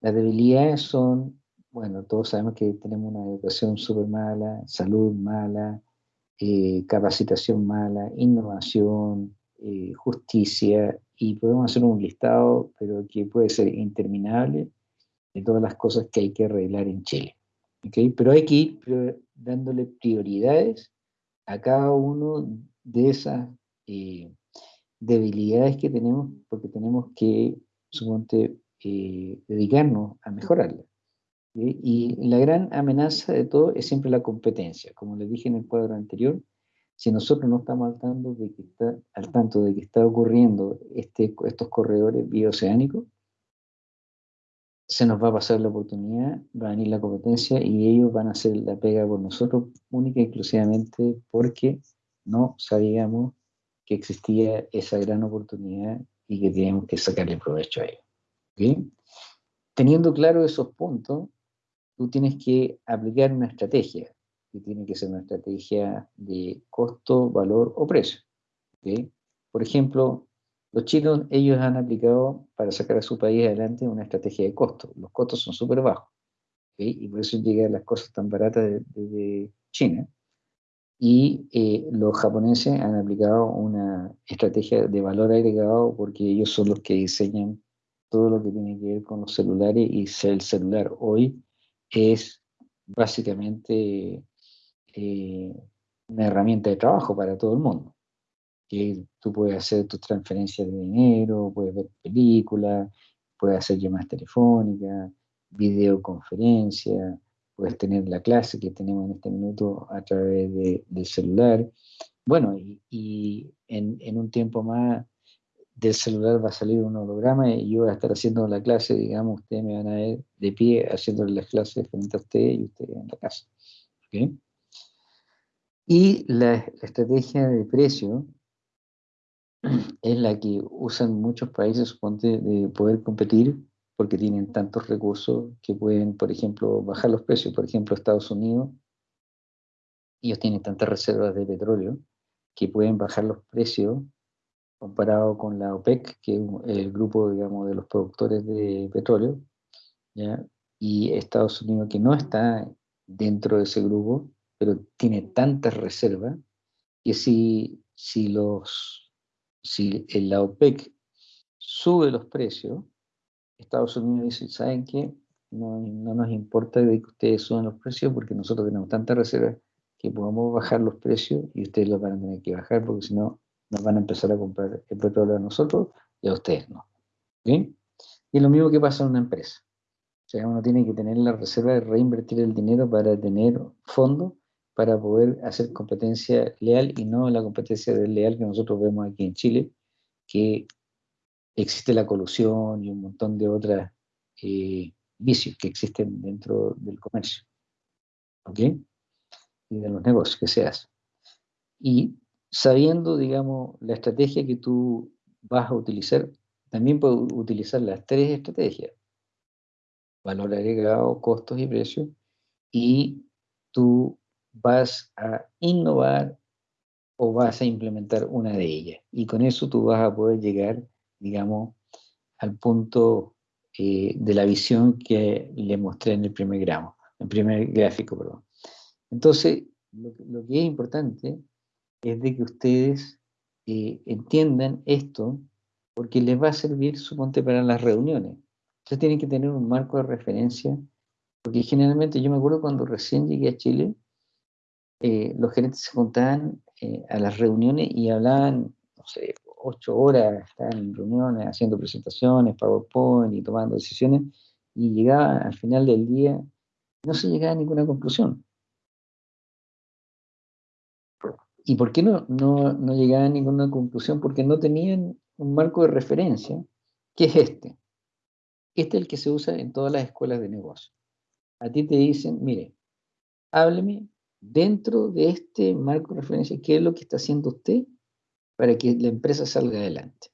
las debilidades son bueno, todos sabemos que tenemos una educación súper mala, salud mala, eh, capacitación mala, innovación, eh, justicia, y podemos hacer un listado, pero que puede ser interminable, de todas las cosas que hay que arreglar en Chile. ¿okay? Pero hay que ir dándole prioridades a cada uno de esas eh, debilidades que tenemos, porque tenemos que, suponte, dedicarnos a mejorarlas. Y la gran amenaza de todo es siempre la competencia. Como les dije en el cuadro anterior, si nosotros no estamos al tanto de que está, al tanto de que está ocurriendo este, estos corredores bioceánicos, se nos va a pasar la oportunidad, va a venir la competencia y ellos van a hacer la pega por nosotros única y exclusivamente porque no sabíamos que existía esa gran oportunidad y que teníamos que sacarle provecho a ello. Teniendo claro esos puntos, tú tienes que aplicar una estrategia, que tiene que ser una estrategia de costo, valor o precio. Por ejemplo, los chinos, ellos han aplicado para sacar a su país adelante una estrategia de costo. Los costos son súper bajos. Y por eso llegan las cosas tan baratas desde China. Y eh, los japoneses han aplicado una estrategia de valor agregado porque ellos son los que diseñan todo lo que tiene que ver con los celulares y el celular hoy es básicamente eh, una herramienta de trabajo para todo el mundo. Que tú puedes hacer tus transferencias de dinero, puedes ver películas, puedes hacer llamadas telefónicas, videoconferencias, puedes tener la clase que tenemos en este minuto a través del celular. Bueno, y, en, en, un tiempo más del celular va a salir un holograma y yo voy a estar haciendo la clase, digamos, ustedes me van a ver de pie haciendo las clases frente a ustedes y ustedes en la casa. Y la, estrategia de precio es la que usan muchos países, suponte, de poder competir porque tienen tantos recursos que pueden, por ejemplo, bajar los precios. Por ejemplo, Estados Unidos, ellos tienen tantas reservas de petróleo que pueden bajar los precios comparado con la OPEC, que es el grupo, digamos, de los productores de petróleo, ¿ya? y Estados Unidos, que no está dentro de ese grupo, pero tiene tantas reservas, que si, si, los, si la OPEC sube los precios, Estados Unidos dice, ¿saben qué? No, no nos importa de que ustedes suban los precios porque nosotros tenemos tantas reservas que podemos bajar los precios y ustedes los van a tener que bajar porque si no nos van a empezar a comprar el petróleo a nosotros y a ustedes no. Y es lo mismo que pasa en una empresa. O sea, uno tiene que tener la reserva de reinvertir el dinero para tener fondos para poder hacer competencia leal y no la competencia desleal que nosotros vemos aquí en Chile, que existe la colusión y un montón de otros eh, vicios que existen dentro del comercio. ¿Ok? Y de los negocios que se hacen. Y sabiendo, digamos, la estrategia que tú vas a utilizar, también puedes utilizar las tres estrategias, valor agregado, costos y precios, y tú vas a innovar o vas a implementar una de ellas. Y con eso tú vas a poder llegar, digamos, al punto eh, de la visión que le mostré en el primer primer gráfico, perdón. Entonces, lo, lo que es importante es de que ustedes eh, entiendan esto porque les va a servir, suponte, para las reuniones. Ustedes tienen que tener un marco de referencia, porque generalmente yo me acuerdo cuando recién llegué a Chile, eh, los gerentes se juntaban eh, a las reuniones y hablaban, no sé, ocho horas, estaban en reuniones, haciendo presentaciones, PowerPoint y tomando decisiones, y llegaba al final del día, no se llegaba a ninguna conclusión. ¿Y por qué no, no, no llegaban a ninguna conclusión? Porque no tenían un marco de referencia, que es este. Este es el que se usa en todas las escuelas de negocio. A ti te dicen, mire, hábleme dentro de este marco de referencia, qué es lo que está haciendo usted para que la empresa salga adelante.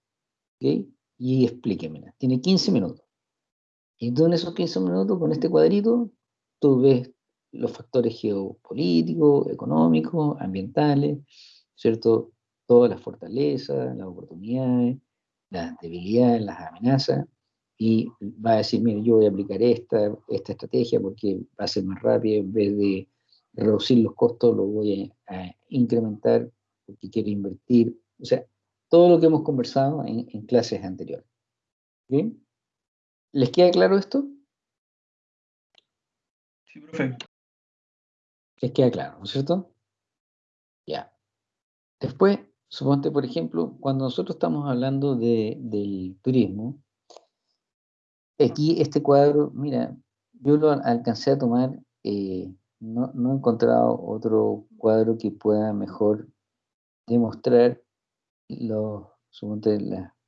¿Ok? Y explíquemela. Tiene 15 minutos. Y tú en esos 15 minutos, con este cuadrito, tú ves los factores geopolíticos, económicos, ambientales, ¿cierto? Todas las fortalezas, las oportunidades, las debilidades, las amenazas, y va a decir, mire, yo voy a aplicar esta, esta estrategia porque va a ser más rápido, en vez de reducir los costos, lo voy a, incrementar porque quiero invertir. O sea, todo lo que hemos conversado en, clases anteriores. ¿Les queda claro esto? Sí, profe. Les queda claro, ¿no es cierto? Ya. Después, suponte, por ejemplo, cuando nosotros estamos hablando de, del turismo, aquí este cuadro, mira, yo lo alcancé a tomar eh, no, he encontrado otro cuadro que pueda mejor demostrar los,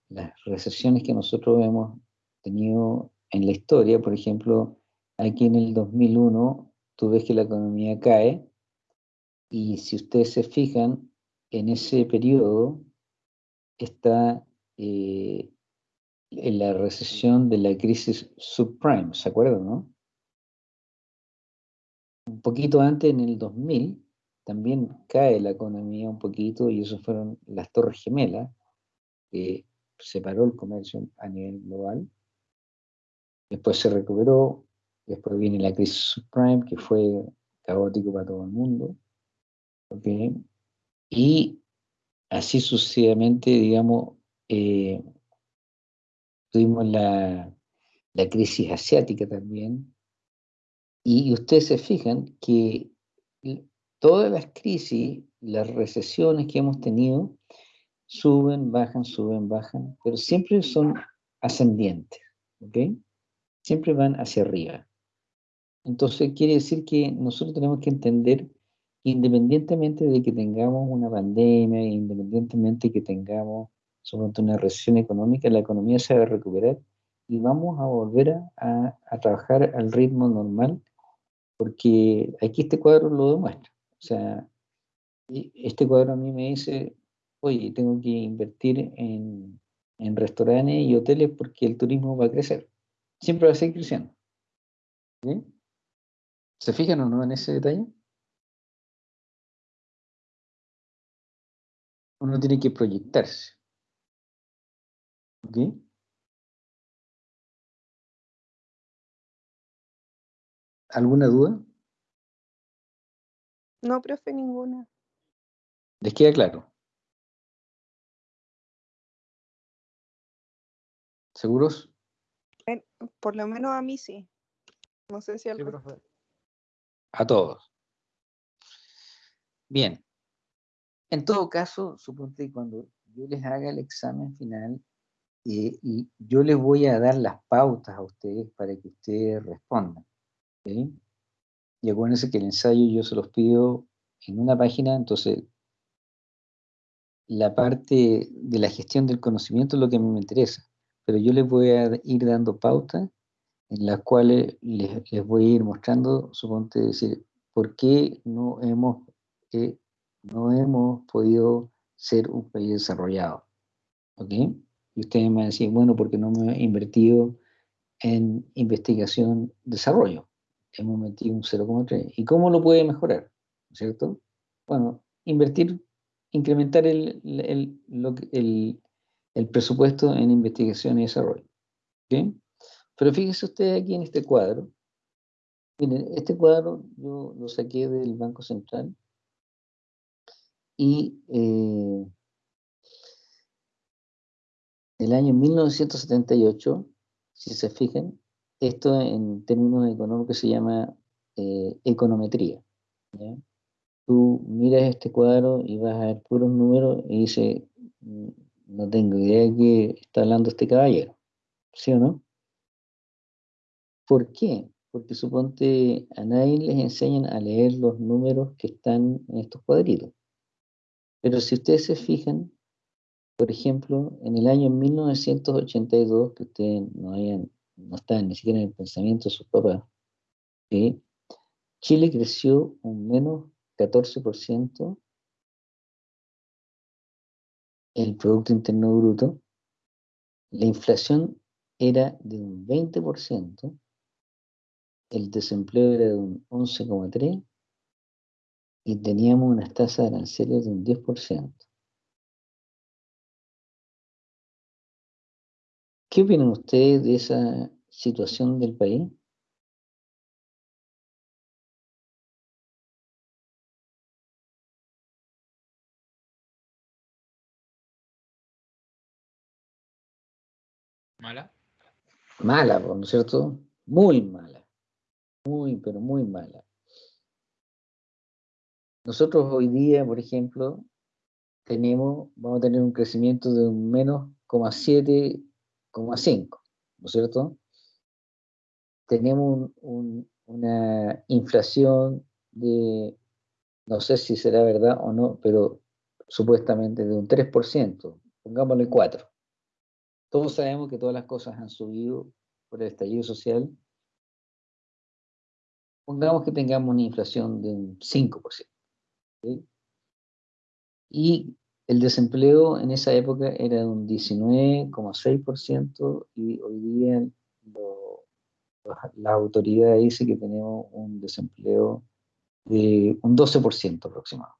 las recesiones que nosotros hemos tenido en la historia. Por ejemplo, aquí en el 2001 tú ves que la economía cae y si ustedes se fijan, en ese periodo está eh, en la recesión de la crisis subprime, ¿se acuerdan, no? un poquito antes, en el 2000, también cae la economía un poquito y eso fueron las torres gemelas, que separó el comercio a nivel global. Después se recuperó, después viene la crisis subprime, que fue caótico para todo el mundo. Y así sucesivamente, digamos, eh, tuvimos la, la crisis asiática también, y ustedes se fijan que todas las crisis, las recesiones que hemos tenido, suben, bajan, suben, bajan, pero siempre son ascendientes, ¿ok? Siempre van hacia arriba. Entonces quiere decir que nosotros tenemos que entender independientemente de que tengamos una pandemia, independientemente de que tengamos sobre una recesión económica, la economía se va a recuperar y vamos a volver a, a trabajar al ritmo normal porque aquí este cuadro lo demuestra. O sea, este cuadro a mí me dice, oye, tengo que invertir en, restaurantes y hoteles porque el turismo va a crecer. Siempre va a seguir creciendo. ¿Se fijan o no en ese detalle? Uno tiene que proyectarse. ¿Ok? ¿Alguna duda? No, profe, ninguna. ¿Les queda claro? ¿Seguros? Por lo menos a mí sí. No sé si al A todos. Bien. En todo caso, suponte que cuando yo les haga el examen final eh, y yo les voy a dar las pautas a ustedes para que ustedes respondan. Y acuérdense que el ensayo yo se los pido en una página, entonces la parte de la gestión del conocimiento es lo que a mí me interesa, pero yo les voy a ir dando pautas en las cuales les, voy a ir mostrando, suponte decir, por qué no hemos, eh, no hemos podido ser un país desarrollado. ¿Ok? Y ustedes me decir, bueno, porque no me he invertido en investigación, desarrollo hemos metido un 0,3. ¿Y cómo lo puede mejorar? ¿Cierto? Bueno, invertir, incrementar el, el, el, presupuesto en investigación y desarrollo. ¿okay? Pero fíjense ustedes aquí en este cuadro. Miren, este cuadro yo lo saqué del Banco Central y eh, el año 1978, si se fijan, esto en términos económicos se llama eh, econometría. Tú miras este cuadro y vas a ver puros números y dices, mm, no tengo idea de qué está hablando este caballero. ¿Sí o no? ¿Por qué? Porque suponte a nadie les enseñan a leer los números que están en estos cuadritos. Pero si ustedes se fijan, por ejemplo, en el año 1982, que ustedes no no está ni siquiera en el pensamiento de sus papás, que Chile creció un menos 14% el Producto Interno Bruto, la inflación era de un 20%, el desempleo era de un 11,3% y teníamos unas tasas de aranceles de un 10%. ¿Qué opinan ustedes de esa situación del país? ¿Mala? Mala, ¿no es cierto? Muy mala. Muy, pero muy mala. Nosotros hoy día, por ejemplo, tenemos, vamos a tener un crecimiento de un menos 7,5, ¿no es cierto? Tenemos una inflación de, no sé si será verdad o no, pero supuestamente de un 3%, pongámosle 4. Todos sabemos que todas las cosas han subido por el estallido social. Pongamos que tengamos una inflación de un 5%. Y el desempleo en esa época era de un 19,6% y hoy día la autoridad dice que tenemos un desempleo de un 12% aproximado.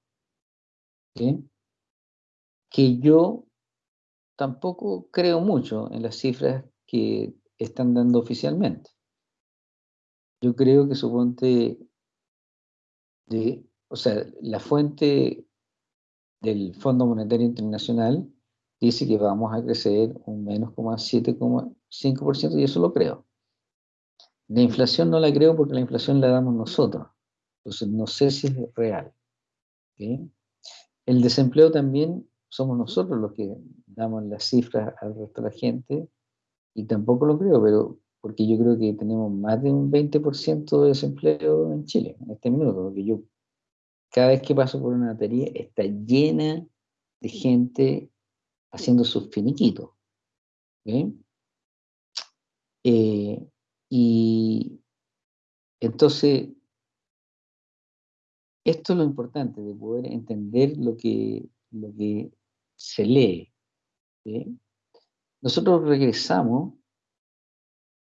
Que yo tampoco creo mucho en las cifras que están dando oficialmente. Yo creo que suponte de, o sea, la fuente del Fondo Monetario Internacional dice que vamos a crecer un menos 7,5% y eso lo creo. La inflación no la creo porque la inflación la damos nosotros. Entonces no sé si es real. El desempleo también somos nosotros los que damos las cifras al resto de la gente y tampoco lo creo, pero porque yo creo que tenemos más de un 20% de desempleo en Chile en este minuto, porque yo cada vez que paso por una batería está llena de gente haciendo sus finiquitos. Eh, y entonces, esto es lo importante, de poder entender lo que, lo que se lee. Nosotros regresamos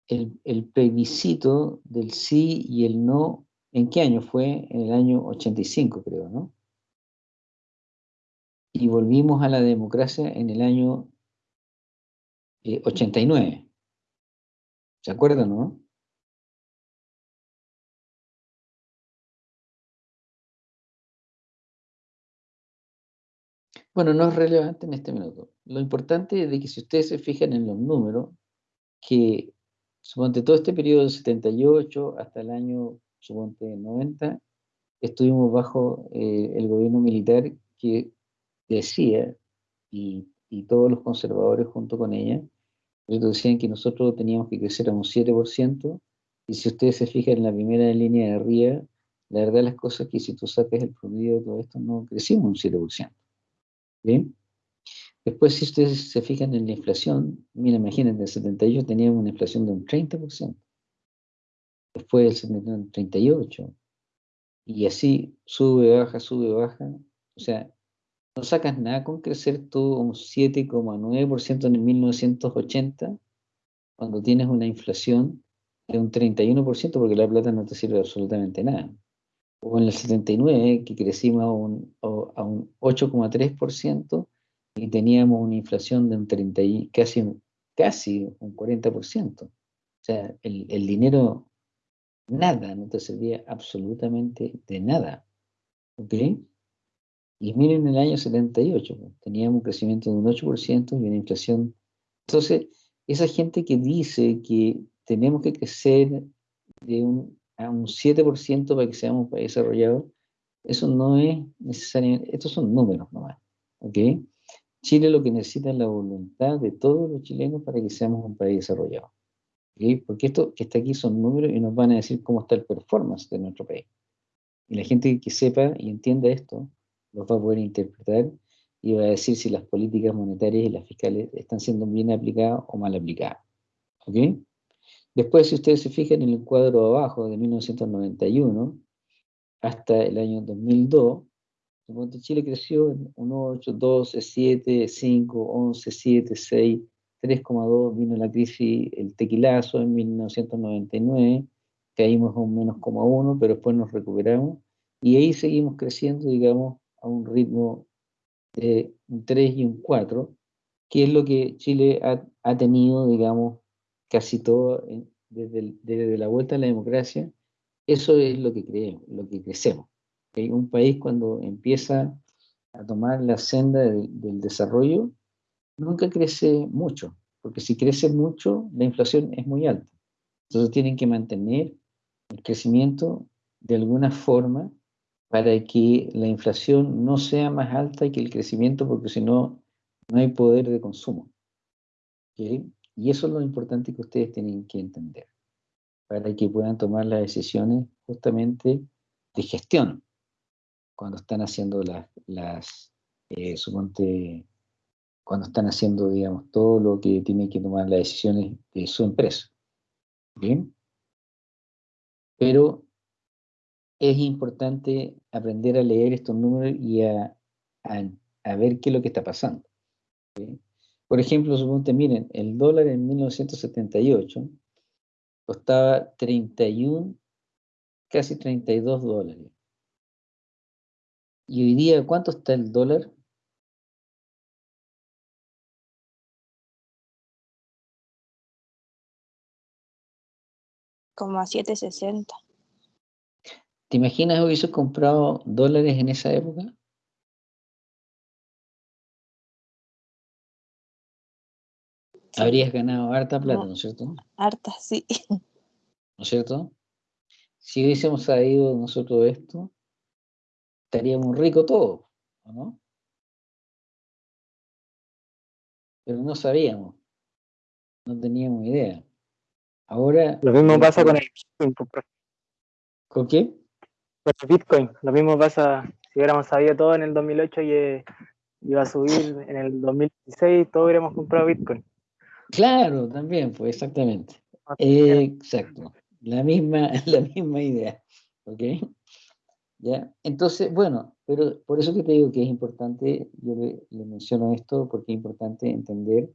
el, el plebiscito del sí y el no ¿En qué año fue? En el año 85, creo, ¿no? Y volvimos a la democracia en el año 89. Eh, ¿Se acuerdan, no? Bueno, no es relevante en este minuto. Lo importante es de que si ustedes se fijan en los números, que durante todo este periodo del 78 hasta el año suponte 90, estuvimos bajo eh, el gobierno militar que decía, y, todos los conservadores junto con ella, decían que nosotros teníamos que crecer a un 7%, y si ustedes se fijan en la primera línea de arriba, la verdad las cosas es que si tú sacas el promedio de todo esto, no crecimos un 7%. ¿Bien? Después, si ustedes se fijan en la inflación, mira, imagínense, en el 78 teníamos una inflación de un 30% después el 38, y así sube, baja, sube, baja. O sea, no sacas nada con crecer todo un 7,9% en el 1980, cuando tienes una inflación de un 31%, porque la plata no te sirve absolutamente nada. O en el 79, que crecimos a un, a un 8,3% y teníamos una inflación de un 30, casi, casi un 40%. O sea, el, el dinero nada, no te servía absolutamente de nada. ¿Ok? Y miren el año 78, pues, teníamos un crecimiento de un 8% y una inflación. Entonces, esa gente que dice que tenemos que crecer de un, a un 7% para que seamos un país desarrollado, eso no es necesariamente, estos son números nomás. ¿Ok? Chile lo que necesita es la voluntad de todos los chilenos para que seamos un país desarrollado. Porque esto que está aquí son números y nos van a decir cómo está el performance de nuestro país. Y la gente que sepa y entienda esto, los va a poder interpretar y va a decir si las políticas monetarias y las fiscales están siendo bien aplicadas o mal aplicadas. ¿Ok? Después, si ustedes se fijan en el cuadro abajo, de 1991 hasta el año 2002, Chile creció en 1, 8, 12, 7, 5, 11, 7, 6, 3,2 vino la crisis, el tequilazo en 1999, caímos a un menos 1, pero después nos recuperamos y ahí seguimos creciendo, digamos, a un ritmo de un 3 y un 4, que es lo que Chile ha, tenido, digamos, casi todo desde, desde, la vuelta a la democracia, eso es lo que creemos, lo que crecemos. Un país cuando empieza a tomar la senda del desarrollo, nunca crece mucho, porque si crece mucho, la inflación es muy alta. Entonces tienen que mantener el crecimiento de alguna forma para que la inflación no sea más alta que el crecimiento, porque si no, no hay poder de consumo. Y eso es lo importante que ustedes tienen que entender, para que puedan tomar las decisiones justamente de gestión, cuando están haciendo las, las eh, suponte, cuando están haciendo, digamos, todo lo que tienen que tomar las decisiones de su empresa. ¿Bien? Pero es importante aprender a leer estos números y a, ver qué es lo que está pasando. Por ejemplo, suponte, miren, el dólar en 1978 costaba 31, casi 32 dólares. Y hoy día, ¿cuánto está el dólar? Como a 7.60. ¿Te imaginas hubiese comprado dólares en esa época? Habrías ganado harta plata, ¿no, es cierto? Harta, sí. ¿No es cierto? Si hubiésemos sabido nosotros esto, estaríamos ricos todos, ¿no? Pero no sabíamos, no teníamos idea. Ahora... Lo mismo pasa con el Bitcoin. Pues, ¿Con qué? Con el Bitcoin. Lo mismo pasa, si hubiéramos sabido todo en el 2008 y iba a subir en el 2016, todos hubiéramos comprado Bitcoin. Claro, también, pues exactamente. exacto. La misma, la misma idea. ¿Ok? ¿Ya? Entonces, bueno, pero por eso que te digo que es importante, yo le, le menciono esto porque es importante entender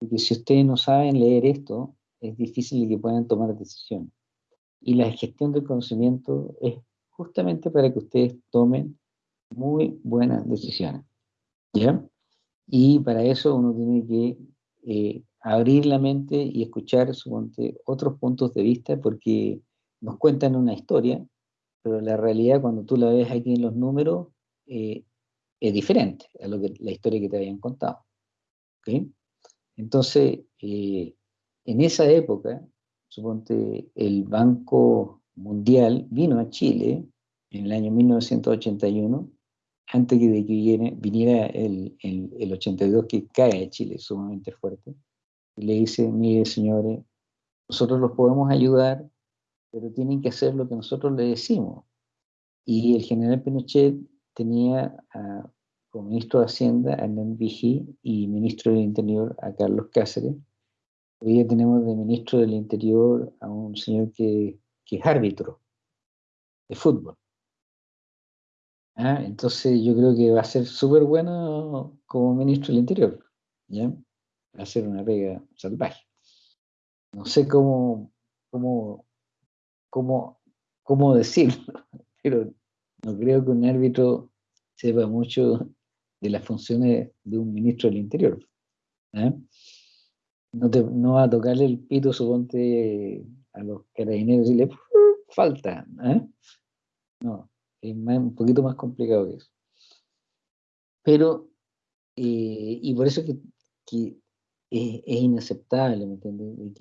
que si ustedes no saben leer esto, es difícil que puedan tomar decisiones. Y la gestión del conocimiento es justamente para que ustedes tomen muy buenas decisiones. ¿Ya? Y para eso uno tiene que eh, abrir la mente y escuchar otros puntos de vista porque nos cuentan una historia, pero la realidad cuando tú la ves aquí en los números eh, es diferente a lo que, la historia que te habían contado. Entonces, eh, en esa época, suponte, el Banco Mundial vino a Chile en el año 1981, antes de que viniera el, el, 82 que cae a Chile sumamente fuerte, y le dice, mire señores, nosotros los podemos ayudar, pero tienen que hacer lo que nosotros le decimos. Y el general Pinochet tenía como ministro de Hacienda a Hernán y ministro del Interior a Carlos Cáceres, Hoy día tenemos de ministro del Interior a un señor que, es árbitro de fútbol. Ah, entonces yo creo que va a ser súper bueno como ministro del Interior. ¿ya? Va a ser una pega salvaje. No sé cómo, cómo, cómo, cómo decirlo, pero no creo que un árbitro sepa mucho de las funciones de un ministro del Interior. ¿eh? no, no va a tocarle el pito, suponte, a los carabineros y le falta. ¿eh? No, es un poquito más complicado que eso. Pero, eh, y por eso que, es, inaceptable, ¿me entiendes?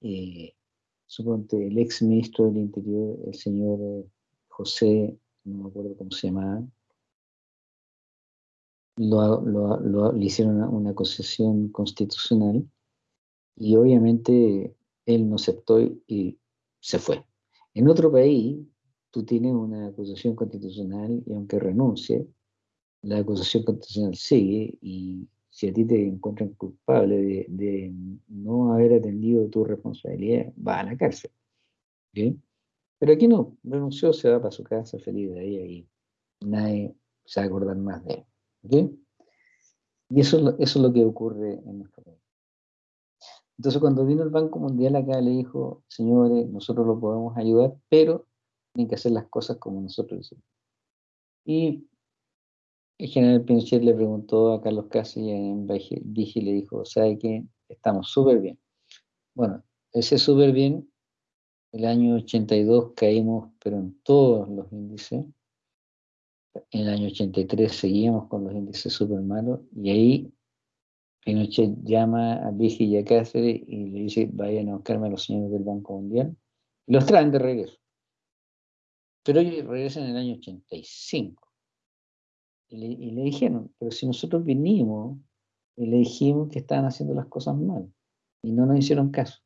que, suponte, el ex ministro del Interior, el señor José, no me acuerdo cómo se llamaba, lo, lo, lo, le hicieron una, una, concesión constitucional y obviamente él no aceptó y se fue. En otro país, tú tienes una acusación constitucional y aunque renuncie, la acusación constitucional sigue y si a ti te encuentran culpable de, no haber atendido tu responsabilidad, va a la cárcel. Pero aquí no, renunció, se va para su casa feliz de ahí y nadie se va a acordar más de él. Y eso, eso es lo que ocurre en nuestro país. Entonces cuando vino el Banco Mundial acá le dijo, señores, nosotros lo podemos ayudar, pero tienen que hacer las cosas como nosotros decimos. Y el general Pinochet le preguntó a Carlos Casi en Vigi le dijo, ¿sabe qué? Estamos súper bien. Bueno, ese súper bien, el año 82 caímos, pero en todos los índices. En el año 83 seguíamos con los índices súper malos y ahí Pinochet llama a Vigi y a Cáceres y le dice, vayan a buscarme a los señores del Banco Mundial. Y los traen de regreso. Pero ellos regresan en el año 85. Y le, dijeron, pero si nosotros vinimos y le dijimos que estaban haciendo las cosas mal y no nos hicieron caso.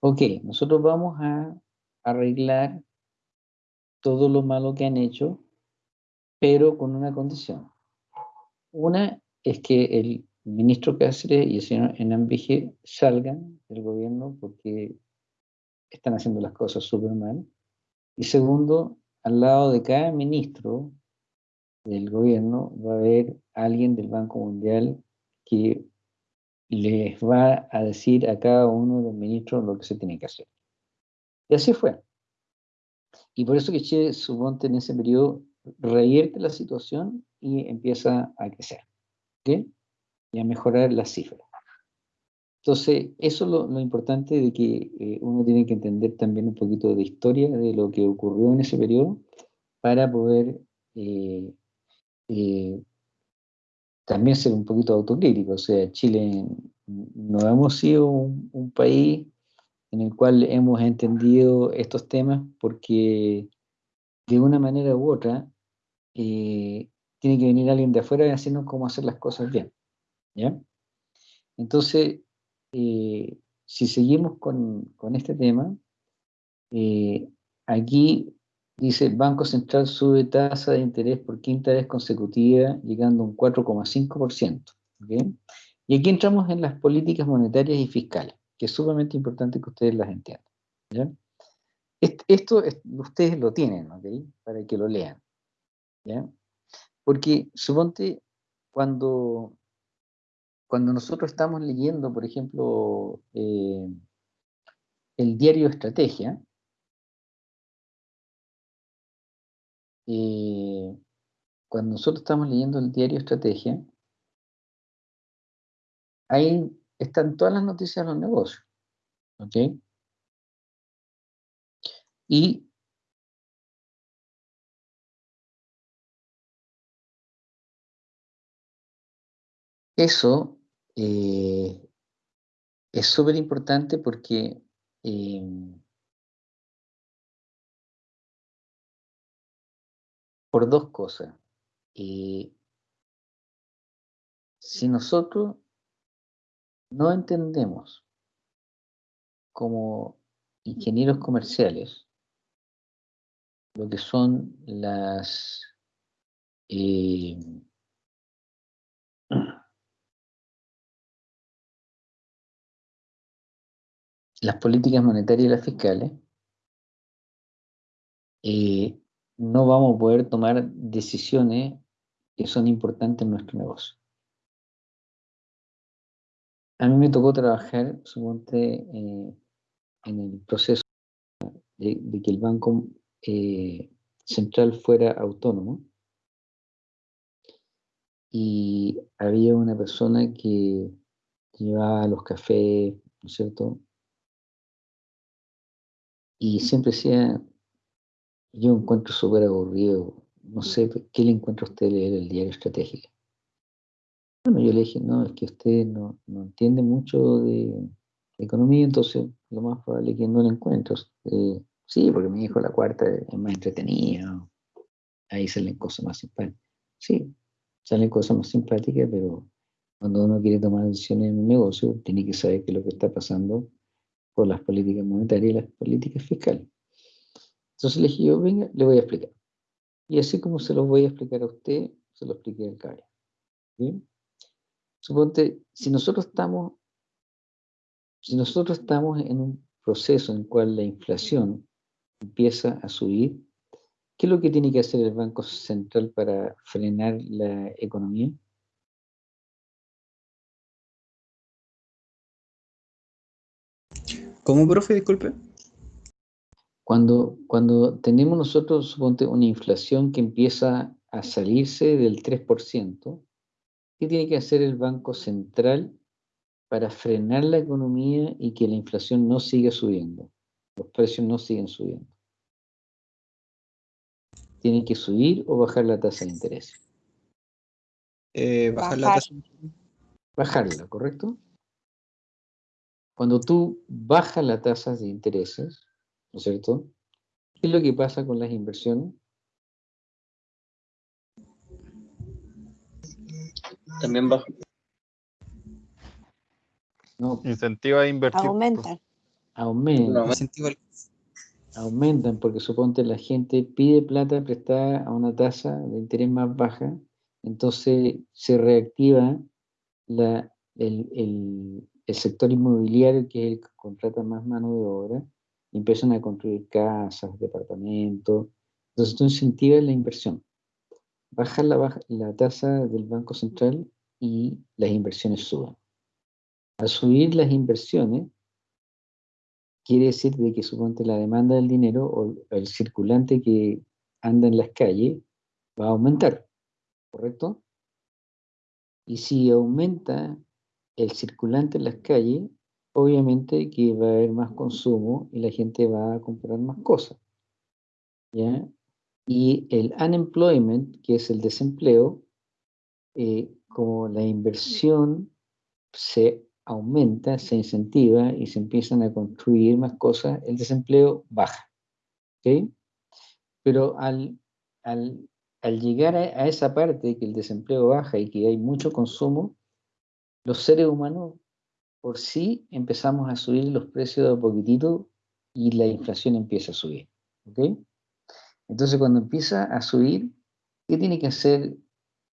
Ok, nosotros vamos a arreglar todo lo malo que han hecho, pero con una condición. Una es que el ministro Cáceres y el señor Enambije salgan del gobierno porque están haciendo las cosas súper mal. Y segundo, al lado de cada ministro del gobierno va a haber alguien del Banco Mundial que les va a decir a cada uno de los ministros lo que se tiene que hacer. Y así fue. Y por eso que Chile, suponte, en ese periodo revierte la situación y empieza a crecer. ¿okay? Y a mejorar las cifras. Entonces, eso es lo, importante de que eh, uno tiene que entender también un poquito de historia de lo que ocurrió en ese periodo para poder eh, eh, también ser un poquito autocrítico. O sea, Chile no hemos sido un, país en el cual hemos entendido estos temas porque de una manera u otra tiene que venir alguien de afuera y decirnos cómo hacer las cosas bien. ¿ya? Entonces, eh, si seguimos con, este tema, eh, aquí dice el Banco Central sube tasa de interés por quinta vez consecutiva, llegando a un 4,5%. Y aquí entramos en las políticas monetarias y fiscales, que es sumamente importante que ustedes las entiendan. Esto ustedes lo tienen, para que lo lean. Porque suponte cuando cuando nosotros estamos leyendo, por ejemplo, eh, el diario Estrategia, eh, cuando nosotros estamos leyendo el diario Estrategia, ahí están todas las noticias de los negocios. ¿Ok? Y eso eh, es súper importante porque em, por dos cosas. Eh, si nosotros no entendemos como ingenieros comerciales lo que son las eh, las políticas monetarias y las fiscales, eh, no vamos a poder tomar decisiones que son importantes en nuestro negocio. A mí me tocó trabajar, suponte, eh, en el proceso de, que el Banco eh, Central fuera autónomo. Y había una persona que llevaba los cafés, ¿no es cierto?, y siempre decía, yo encuentro súper aburrido, no sé, ¿qué le encuentra a usted leer el diario estratégico? Bueno, yo le dije, no, es que usted no, no entiende mucho de economía, entonces lo más probable es que no lo encuentre. Eh, sí, porque mi hijo la cuarta es más entretenida, ahí salen cosas más simpáticas. Sí, salen cosas más simpáticas, pero cuando uno quiere tomar decisiones en un negocio, tiene que saber qué es lo que está pasando por las políticas monetarias y las políticas fiscales. Entonces le dije yo, venga, le voy a explicar. Y así como se los voy a explicar a usted, se lo expliqué al caballero. Suponte, si nosotros estamos, si nosotros estamos en un proceso en el cual la inflación empieza a subir, ¿qué es lo que tiene que hacer el Banco Central para frenar la economía? ¿Cómo, profe? Disculpe. Cuando, cuando tenemos nosotros, suponte, una inflación que empieza a salirse del 3%, ¿qué tiene que hacer el Banco Central para frenar la economía y que la inflación no siga subiendo? Los precios no siguen subiendo. ¿Tiene que subir o bajar la tasa de interés? Eh, bajar la tasa. Bajarla, ¿correcto? Cuando tú bajas las tasas de intereses, ¿no es cierto? ¿Qué es lo que pasa con las inversiones? También baja. No, Incentiva a invertir. Aumentan. aumentan. Aumentan porque suponte la gente pide plata prestada a una tasa de interés más baja, entonces se reactiva la, el, el- el sector inmobiliario que es el que contrata más mano de obra empiezan a construir casas, departamentos, entonces tú incentivas la inversión. Baja la, baja la tasa del Banco Central y las inversiones suben. Al subir las inversiones, quiere decir de que suponte la demanda del dinero o el circulante que anda en las calles va a aumentar, ¿correcto? Y si aumenta el circulante en las calles, obviamente que va a haber más consumo y la gente va a comprar más cosas, ¿ya? Y el unemployment, que es el desempleo, eh, como la inversión se aumenta, se incentiva y se empiezan a construir más cosas, el desempleo baja. ¿ok? Pero al, al, al llegar a, a esa parte que el desempleo baja y que hay mucho consumo, los seres humanos por sí empezamos a subir los precios de a poquitito y la inflación empieza a subir. ¿ok? Entonces cuando empieza a subir, ¿qué tiene que hacer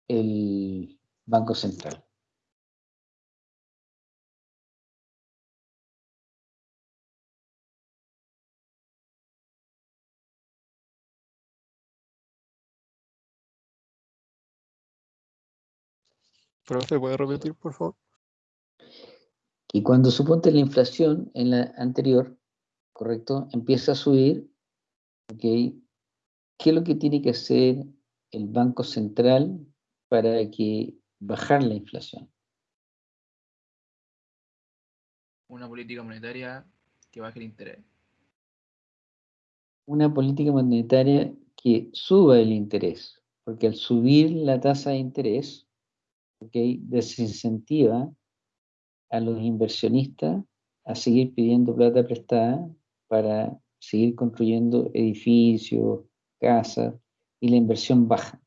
el Banco Central? Profe, ¿puede repetir, por favor? Y cuando suponte la inflación en la anterior, ¿correcto? Empieza a subir, ¿ok? ¿Qué es lo que tiene que hacer el Banco Central para que bajar la inflación? Una política monetaria que baje el interés. Una política monetaria que suba el interés, porque al subir la tasa de interés, ¿ok? Desincentiva a los inversionistas a seguir pidiendo plata prestada para seguir construyendo edificios, casas, y la inversión baja.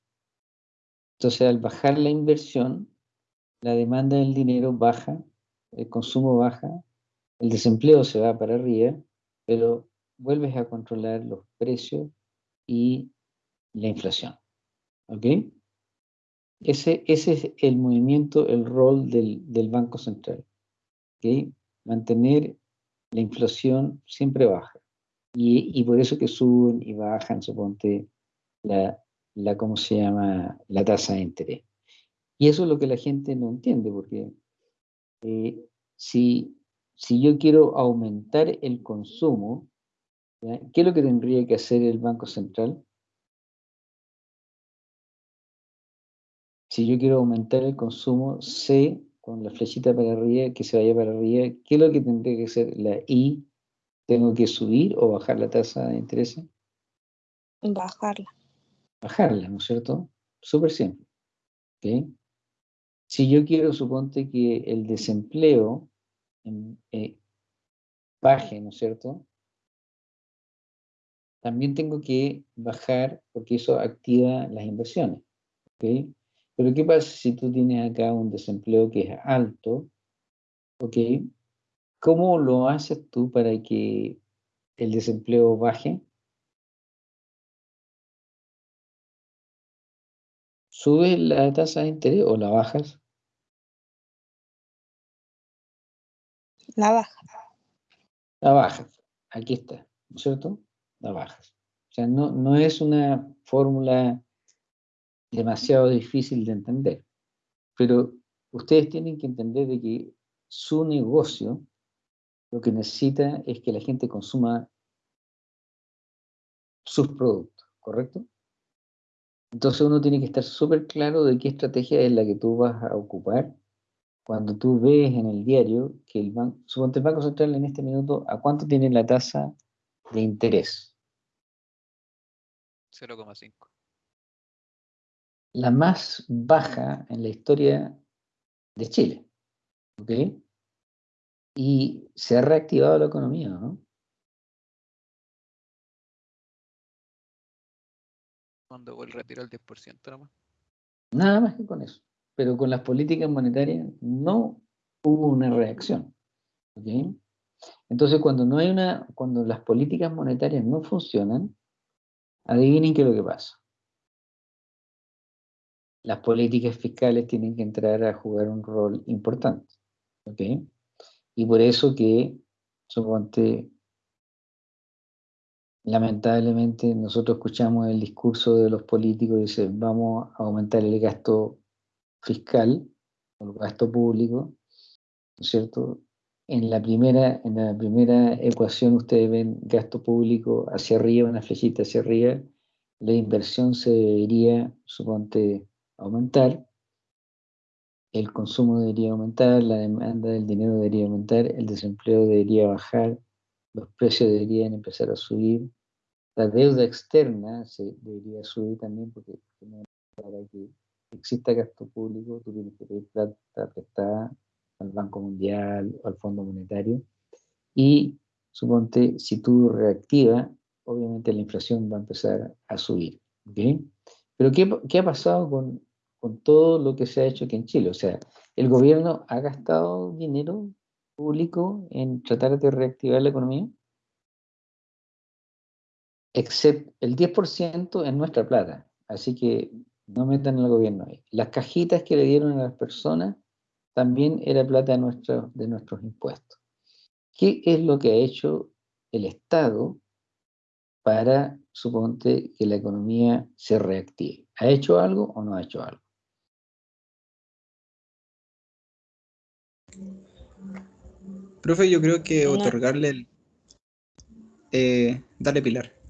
Entonces, al bajar la inversión, la demanda del dinero baja, el consumo baja, el desempleo se va para arriba, pero vuelves a controlar los precios y la inflación. ¿Ok? Ese, ese es el movimiento, el rol del, del Banco Central. Mantener la inflación siempre baja. Y, por eso que suben y bajan, suponte, la, ¿cómo se llama? La tasa de interés. Y eso es lo que la gente no entiende, porque eh, si, si yo quiero aumentar el consumo. ¿qué es lo que tendría que hacer el Banco Central? Si yo quiero aumentar el consumo, C con la flechita para arriba, que se vaya para arriba, ¿qué es lo que tendría que hacer la I? ¿Tengo que subir o bajar la tasa de interés? Bajarla. Bajarla, ¿no es cierto? Súper simple. ¿ok? Si yo quiero, suponte que el desempleo eh, baje, ¿no es cierto? También tengo que bajar porque eso activa las inversiones. ¿ok? Pero ¿qué pasa si tú tienes acá un desempleo que es alto? ¿Ok? ¿Cómo lo haces tú para que el desempleo baje? ¿Subes la tasa de interés o la bajas? La baja. La bajas. Aquí está, ¿no es cierto? La bajas. O sea, no, no es una fórmula demasiado difícil de entender. Pero ustedes tienen que entender de que su negocio lo que necesita es que la gente consuma sus productos, ¿correcto? Entonces uno tiene que estar súper claro de qué estrategia es la que tú vas a ocupar cuando tú ves en el diario que el banco, suponte el Banco Central en este minuto, ¿a cuánto tiene la tasa de interés? 0,5. La más baja en la historia de Chile. ¿Ok? Y se ha reactivado la economía, ¿no? Cuando vuelve a retirar el 10% nada más. Nada más que con eso. Pero con las políticas monetarias no hubo una reacción. ¿ok? Entonces, cuando no hay una, cuando las políticas monetarias no funcionan, adivinen qué es lo que pasa. Las políticas fiscales tienen que entrar a jugar un rol importante. ¿ok? Y por eso que, suponte, lamentablemente nosotros escuchamos el discurso de los políticos y dicen vamos a aumentar el gasto fiscal el gasto público, ¿no es cierto? En la primera, en la primera ecuación ustedes ven gasto público hacia arriba, una flechita hacia arriba, la inversión se debería, suponte, aumentar, el consumo debería aumentar, la demanda del dinero debería aumentar, el desempleo debería bajar, los precios deberían empezar a subir, la deuda externa se debería subir también porque para que exista gasto público tú tienes que pedir plata prestada al Banco Mundial o al Fondo Monetario. Y suponte si tú reactivas obviamente la inflación va a empezar a subir pero ¿qué, ¿qué, ha pasado con, con todo lo que se ha hecho aquí en Chile? o sea, el gobierno ha gastado dinero público en tratar de reactivar la economía excepto el 10% es nuestra plata, así que no metan al gobierno ahí. Las cajitas que le dieron a las personas también era plata de, de nuestros impuestos. ¿Qué es lo que ha hecho el Estado para, suponte, que la economía se reactive? ¿Ha hecho algo o no ha hecho algo? Profe, yo creo que otorgarle el... Eh, dale, Pilar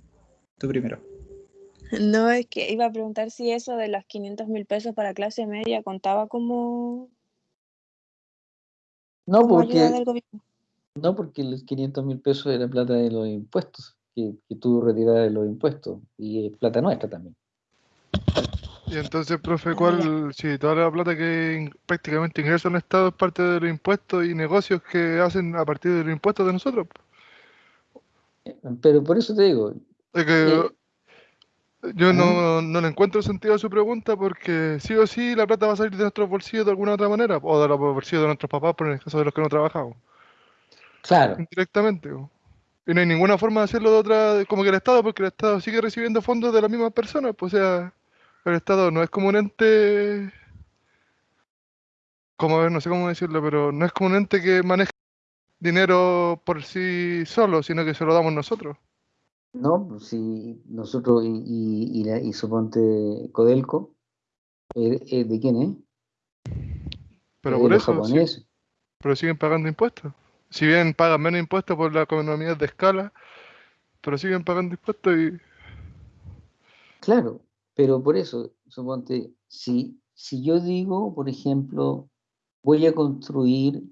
primero. No, es que iba a preguntar si eso de los 500 mil pesos para clase media contaba como... No, porque... No, porque los 500 mil pesos era plata de los impuestos, que, que tú retiras de los impuestos, y es plata nuestra también. Y entonces, profe, ¿cuál, si toda la plata que prácticamente ingresa al Estado es parte de los impuestos y negocios que hacen a partir de los impuestos de nosotros? Pero por eso te digo, es que yo no, no le encuentro sentido a su pregunta porque sí o sí la plata va a salir de nuestros bolsillos de alguna otra manera, o de los bolsillos de nuestros papás, por en el caso de los que no trabajamos. Claro. Directamente. Y no hay ninguna forma de hacerlo de otra, como que el Estado, porque el Estado sigue recibiendo fondos de las mismas personas, pues o sea, el Estado no es como un ente, como a ver, no sé cómo decirlo, pero no es como un ente que maneja dinero por sí solo, sino que se lo damos nosotros. No, pues si nosotros y, y, y, y suponte Codelco, eh, eh, ¿de quién es? Pero por eso, pero siguen pagando impuestos. Si bien pagan menos impuestos por la economía de escala, pero siguen pagando impuestos y... Claro, pero por eso, suponte, si, si yo digo, por ejemplo, voy a construir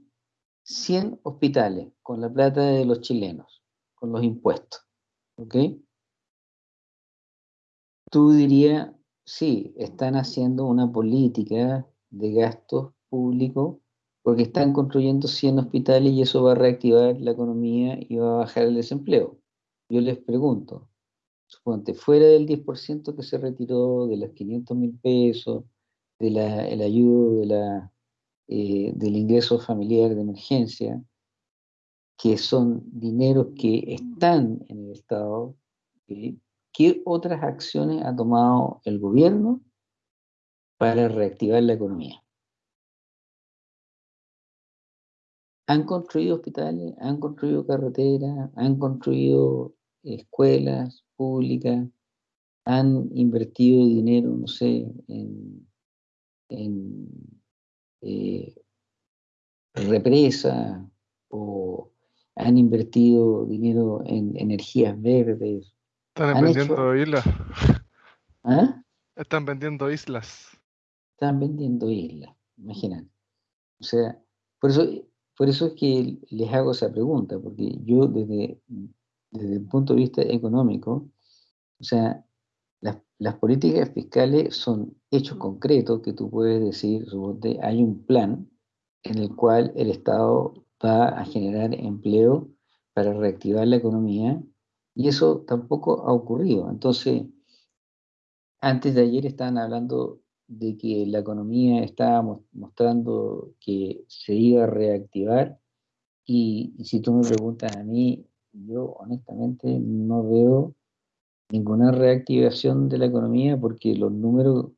100 hospitales con la plata de los chilenos, con los impuestos, ¿Ok? Tú dirías, sí, están haciendo una política de gastos públicos porque están construyendo 100 hospitales y eso va a reactivar la economía y va a bajar el desempleo. Yo les pregunto, suponte, fuera del 10% que se retiró de los 500 mil pesos, de ayudo de la, eh, del ingreso familiar de emergencia, que son dineros que están en el Estado, ¿qué otras acciones ha tomado el gobierno para reactivar la economía? Han construido hospitales, han construido carreteras, han construido escuelas públicas, han invertido dinero, no sé, en, eh, represas o han invertido dinero en energías verdes. Están emprendiendo islas. ¿Ah? Están vendiendo islas. Están vendiendo islas, imagínate. O sea, por eso, por eso es que les hago esa pregunta, porque yo desde, desde el punto de vista económico, o sea, las, políticas fiscales son hechos concretos que tú puedes decir, hay un plan en el cual el Estado va a generar empleo para reactivar la economía y eso tampoco ha ocurrido. Entonces, antes de ayer estaban hablando de que la economía estaba mostrando que se iba a reactivar y si tú me preguntas a mí, yo honestamente no veo ninguna reactivación de la economía porque los números,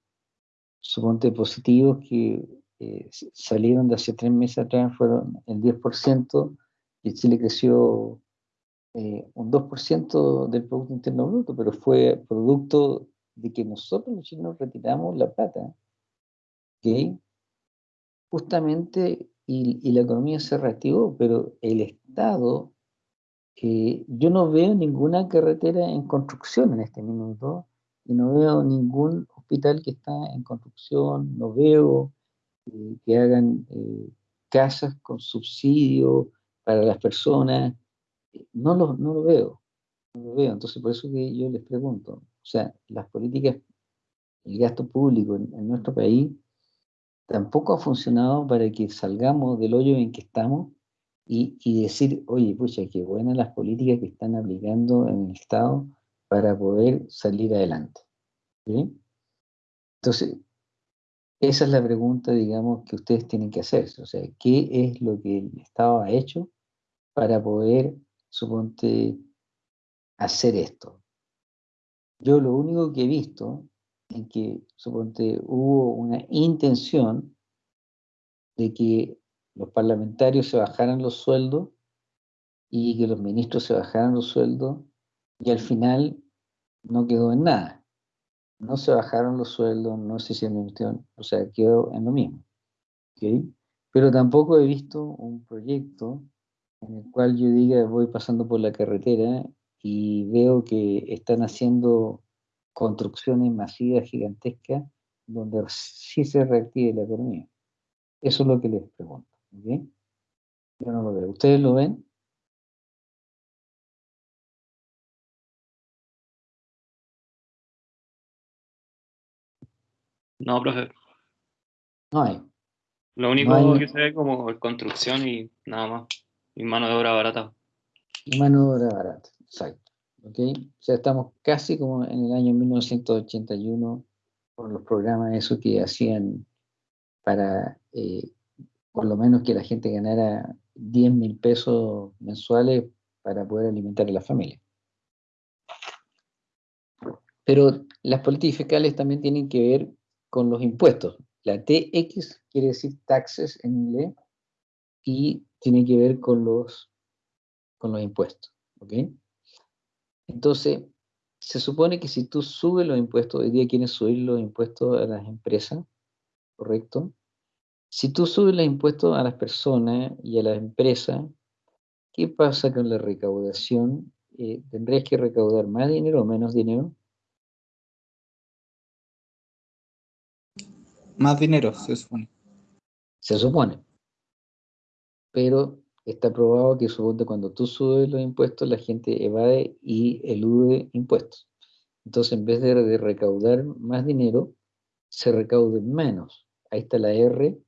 suponte positivos que eh, salieron de hace tres meses atrás fueron el 10% y Chile creció eh, un 2% del Producto Interno Bruto, pero fue producto de que nosotros los chilenos retiramos la plata, ¿ok? Justamente, y la economía se reactivó, pero el Estado yo no veo ninguna carretera en construcción en este minuto y no veo ningún hospital que está en construcción, no veo eh, que hagan eh, casas con subsidio para las personas, no lo, no lo veo, no lo veo. Entonces por eso que yo les pregunto, o sea, las políticas, el gasto público en nuestro país tampoco ha funcionado para que salgamos del hoyo en que estamos y, decir, oye, pucha, qué buenas las políticas que están aplicando en el Estado para poder salir adelante. Entonces, esa es la pregunta, digamos, que ustedes tienen que hacerse. O sea, ¿qué es lo que el Estado ha hecho para poder, suponte, hacer esto? Yo lo único que he visto es que, suponte, hubo una intención de que los parlamentarios se bajaran los sueldos y que los ministros se bajaran los sueldos y al final no quedó en nada. No se bajaron los sueldos, no se hicieron o sea, quedó en lo mismo. Pero tampoco he visto un proyecto en el cual yo diga voy pasando por la carretera y veo que están haciendo construcciones masivas, gigantescas, donde sí se reactive la economía. Eso es lo que les pregunto. Yo no lo veo. ¿Ustedes lo ven? No, profe. No hay. Lo único que se ve como construcción y nada más. Y mano de obra barata. Y mano de obra barata, exacto. ¿Ok? O sea, estamos casi como en el año 1981 con los programas esos que hacían para eh, por lo menos que la gente ganara 10 mil pesos mensuales para poder alimentar a la familia. Pero las políticas fiscales también tienen que ver con los impuestos. La TX quiere decir taxes en inglés y tiene que ver con los, con los impuestos. ¿ok? Entonces, se supone que si tú subes los impuestos, hoy día quieres subir los impuestos a las empresas, ¿correcto? Si tú subes los impuestos a las personas y a las empresas, ¿qué pasa con la recaudación? Eh, ¿Tendrías que recaudar más dinero o menos dinero? Más dinero, se supone. Se supone. Pero está probado que cuando tú subes los impuestos, la gente evade y elude impuestos. Entonces, en vez de, recaudar más dinero, se recaude menos. Ahí está la R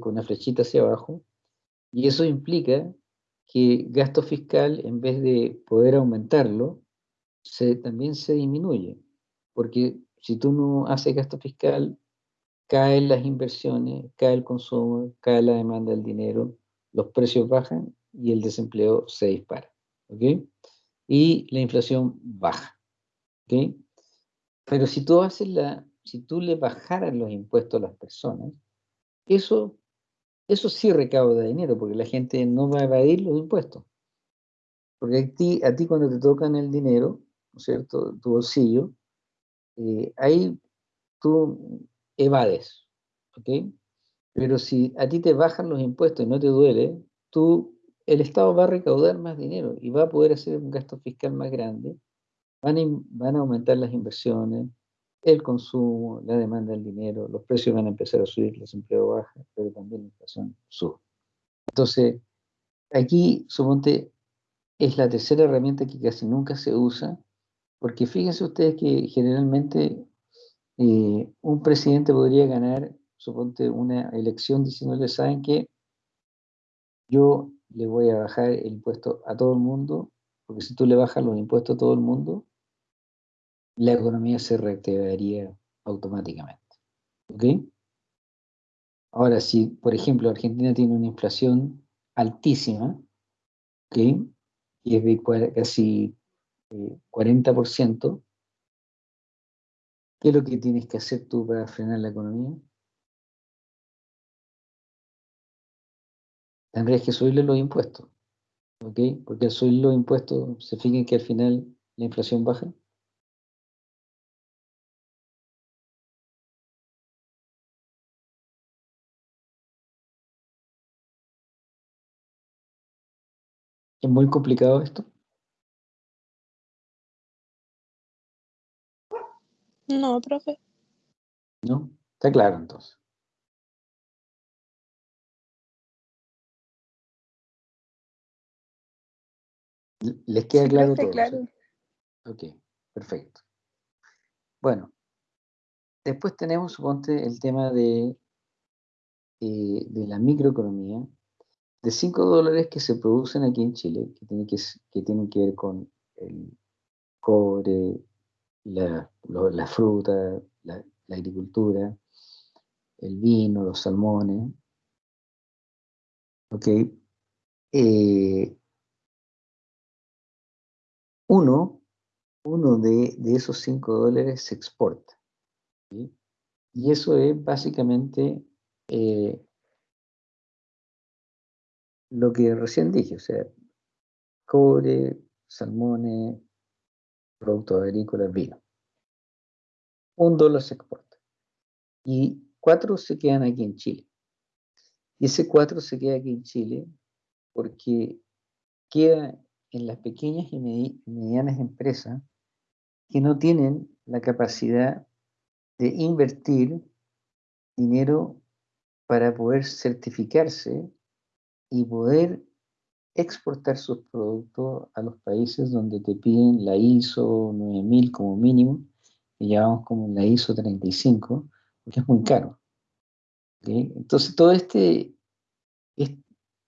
con una flechita hacia abajo, y eso implica que gasto fiscal, en vez de poder aumentarlo, se, también se disminuye, porque si tú no haces gasto fiscal, caen las inversiones, cae el consumo, cae la demanda del dinero, los precios bajan y el desempleo se dispara. Y la inflación baja. Pero si tú haces la, si tú le bajaras los impuestos a las personas, eso, eso sí recauda dinero, porque la gente no va a evadir los impuestos. Porque a ti, a ti cuando te tocan el dinero, ¿no cierto?, tu bolsillo, eh, ahí tú evades, ¿ok? Pero si a ti te bajan los impuestos y no te duele, tú, el Estado va a recaudar más dinero y va a poder hacer un gasto fiscal más grande, van van a aumentar las inversiones, el consumo, la demanda del dinero, los precios van a empezar a subir, el desempleo baja, pero también la inflación sube. Entonces, aquí, suponte, es la tercera herramienta que casi nunca se usa, porque fíjense ustedes que generalmente eh, un presidente podría ganar, suponte, una elección diciéndole, ¿saben qué? Yo le voy a bajar el impuesto a todo el mundo, porque si tú le bajas los impuestos a todo el mundo, la economía se reactivaría automáticamente. ¿Ok? Ahora, si, por ejemplo, Argentina tiene una inflación altísima, ¿ok? Y es de casi 40%, eh, ¿qué es lo que tienes que hacer tú para frenar la economía? Tendrías que subirle los impuestos, ¿ok? Porque al subir los impuestos, se fijen que al final la inflación baja. ¿Es muy complicado esto? No, profe. ¿No? Está claro entonces. ¿Les queda claro todo? claro. Ok, perfecto. Bueno, después tenemos, suponte, el tema de, eh, de la microeconomía, de 5 dólares que se producen aquí en Chile, que, tiene que, que tienen que ver con el cobre, la, la fruta, la, agricultura, el vino, los salmones. ¿Ok? Eh, uno, uno de, esos 5 dólares se exporta. Y eso es básicamente eh, lo que recién dije, o sea, cobre, salmones, productos agrícolas, vino. Un dólar se exporta. Y cuatro se quedan aquí en Chile. Y ese cuatro se queda aquí en Chile porque queda en las pequeñas y medianas empresas que no tienen la capacidad de invertir dinero para poder certificarse y poder exportar sus productos a los países donde te piden la ISO 9000 como mínimo, y llevamos como la ISO 35, porque es muy caro. Entonces, todo este,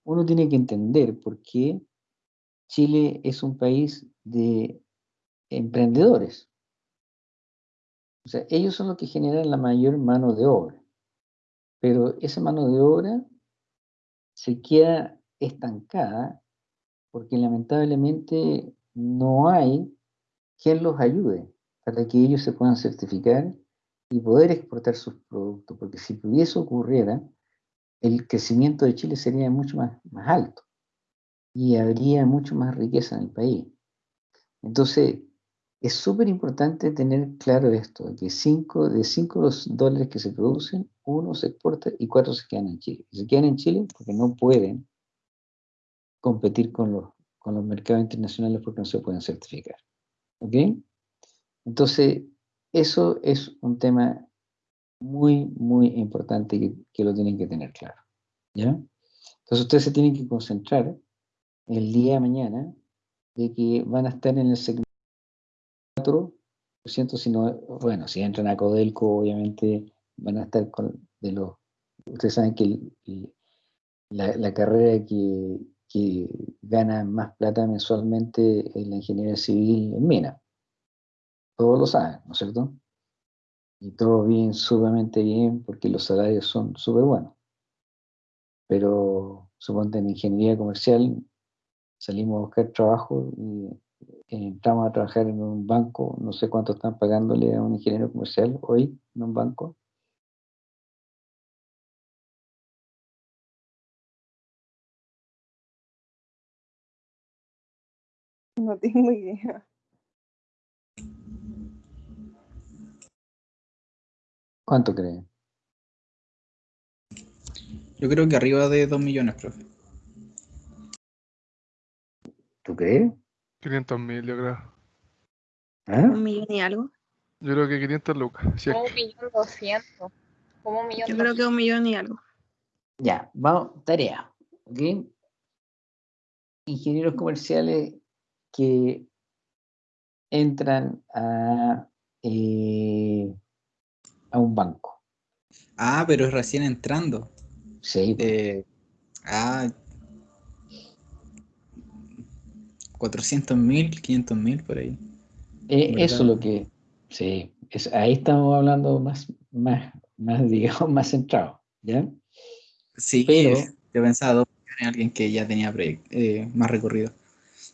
uno tiene que entender por qué Chile es un país de emprendedores. O sea, ellos son los que generan la mayor mano de obra. Pero esa mano de obra se queda estancada porque lamentablemente no hay quien los ayude para que ellos se puedan certificar y poder exportar sus productos, porque si pudiese ocurriera, el crecimiento de Chile sería mucho más, más alto y habría mucho más riqueza en el país. Entonces, es súper importante tener claro esto, que cinco, de 5 dólares que se producen, uno se exporta y cuatro se quedan en Chile. se quedan en Chile porque no pueden competir con los, con los mercados internacionales porque no se pueden certificar. ¿Ok? Entonces, eso es un tema muy, muy importante que, que lo tienen que tener claro. ¿Ya? Entonces, ustedes se tienen que concentrar el día de mañana de que van a estar en el segmento 4%, si no, bueno, si entran a Codelco, obviamente van a estar con de los, ustedes saben que la, la, carrera que, que gana más plata mensualmente en la ingeniería civil en mina. Todos lo saben, ¿no es cierto? Y todos viven sumamente bien porque los salarios son súper buenos. Pero suponte en ingeniería comercial salimos a buscar trabajo y entramos a trabajar en un banco, no sé cuánto están pagándole a un ingeniero comercial hoy en un banco, No tengo idea. ¿Cuánto cree? Yo creo que arriba de 2 millones, profe. ¿Tú crees? 500 mil, yo creo. ¿Ah? Un millón y algo. Yo creo que 500 lucas. Como un millón doscientos. Como un millón Yo creo que un millón y algo. Ya, vamos, tarea. ¿Ok? Ingenieros comerciales que entran a, eh, a un banco. Ah, pero es recién entrando. Sí. Eh, ah. 400 mil, 500 mil por ahí. Eh, eso es lo que, sí, es, ahí estamos hablando más, más, más, digamos, más centrado, ¿ya? Sí, Pero- yo pensaba dos millones, alguien que ya tenía eh, más recorrido.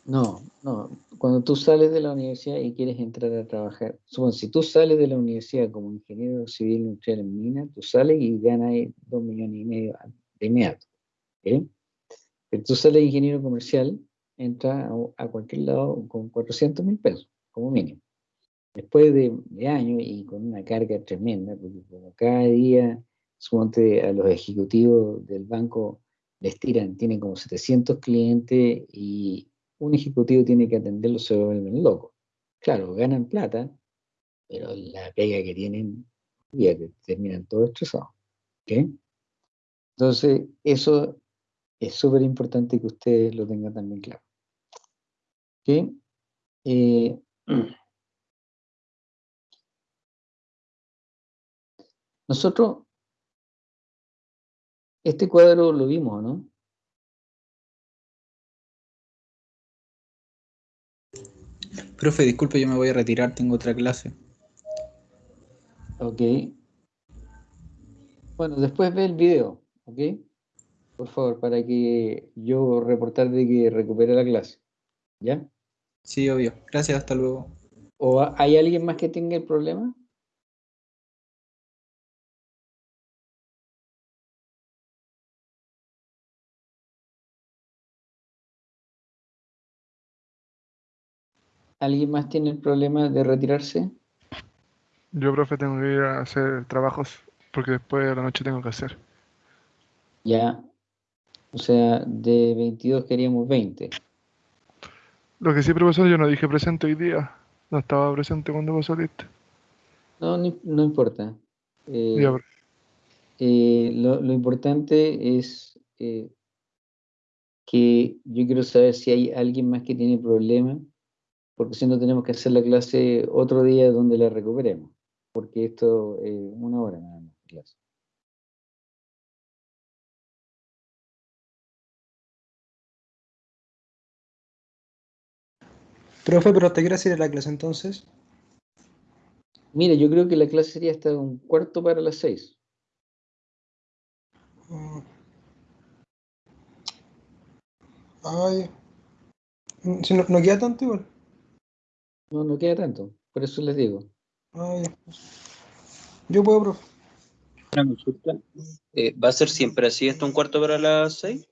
No, no, cuando tú sales de la universidad y quieres entrar a trabajar, supón, si tú sales de la universidad como ingeniero civil industrial en mina, tú sales y ganas dos millones y medio de inmediato, ¿ok? Pero tú sales de ingeniero comercial, entras a, cualquier lado con 400 mil pesos, como mínimo. Después de, de años y con una carga tremenda, porque como cada día, suponte a los ejecutivos del banco les tiran, tienen como 700 clientes y un ejecutivo tiene que atenderlos, se vuelven locos. Claro, ganan plata, pero la pega que tienen, ya terminan todos estresados. ¿ok? Entonces, eso es súper importante que ustedes lo tengan también claro. ¿ok? Eh, nosotros, este cuadro lo vimos, ¿no? Profe, disculpe, yo me voy a retirar, tengo otra clase. Ok. Bueno, después ve el video, ¿ok? Por favor, para que yo reportar de que recupere la clase. ¿Ya? Sí, obvio. Gracias, hasta luego. ¿O ha- hay alguien más que tenga el problema? ¿Alguien más tiene el problema de retirarse? Yo, profe, tengo que ir a hacer trabajos porque después de la noche tengo que hacer. Ya. O sea, de 22 queríamos 20. Lo que sí, profesor, yo no dije presente hoy día. No estaba presente cuando vos saliste. No, no, no importa. Eh, Ya, eh, lo, lo importante es eh, que yo quiero saber si hay alguien más que tiene problemas, porque si no tenemos que hacer la clase otro día donde la recuperemos, porque esto es una hora nada más de clase. Profe, pero ¿te quieres ir a la clase entonces? Mira, yo creo que la clase sería hasta un cuarto para las seis. Mm. Ay. Mm, Si no, no queda tanto igual. No, no queda tanto, por eso les digo. Ay. Yo puedo, profe. Una consulta. Eh, ¿Va a ser siempre así hasta un cuarto para las seis?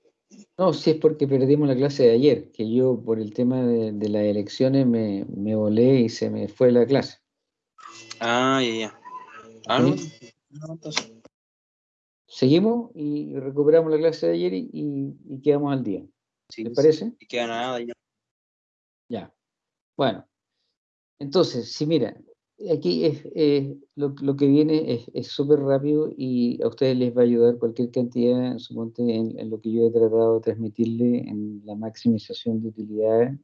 No, si es porque perdimos la clase de ayer, que yo por el tema de, de las elecciones me, me volé y se me fue la clase. Ah, ya, ya. Ah, no. ¿Sí? No, entonces. Seguimos y recuperamos la clase de ayer y, y- y quedamos al día. Sí, ¿Les sí. parece? Y queda nada ya. Ya. Bueno, entonces, sí, mira, aquí es, eh, lo, lo que viene es- súper rápido y a ustedes les va a ayudar cualquier cantidad, suponte, en, en lo que yo he tratado de transmitirle en la maximización de utilidades,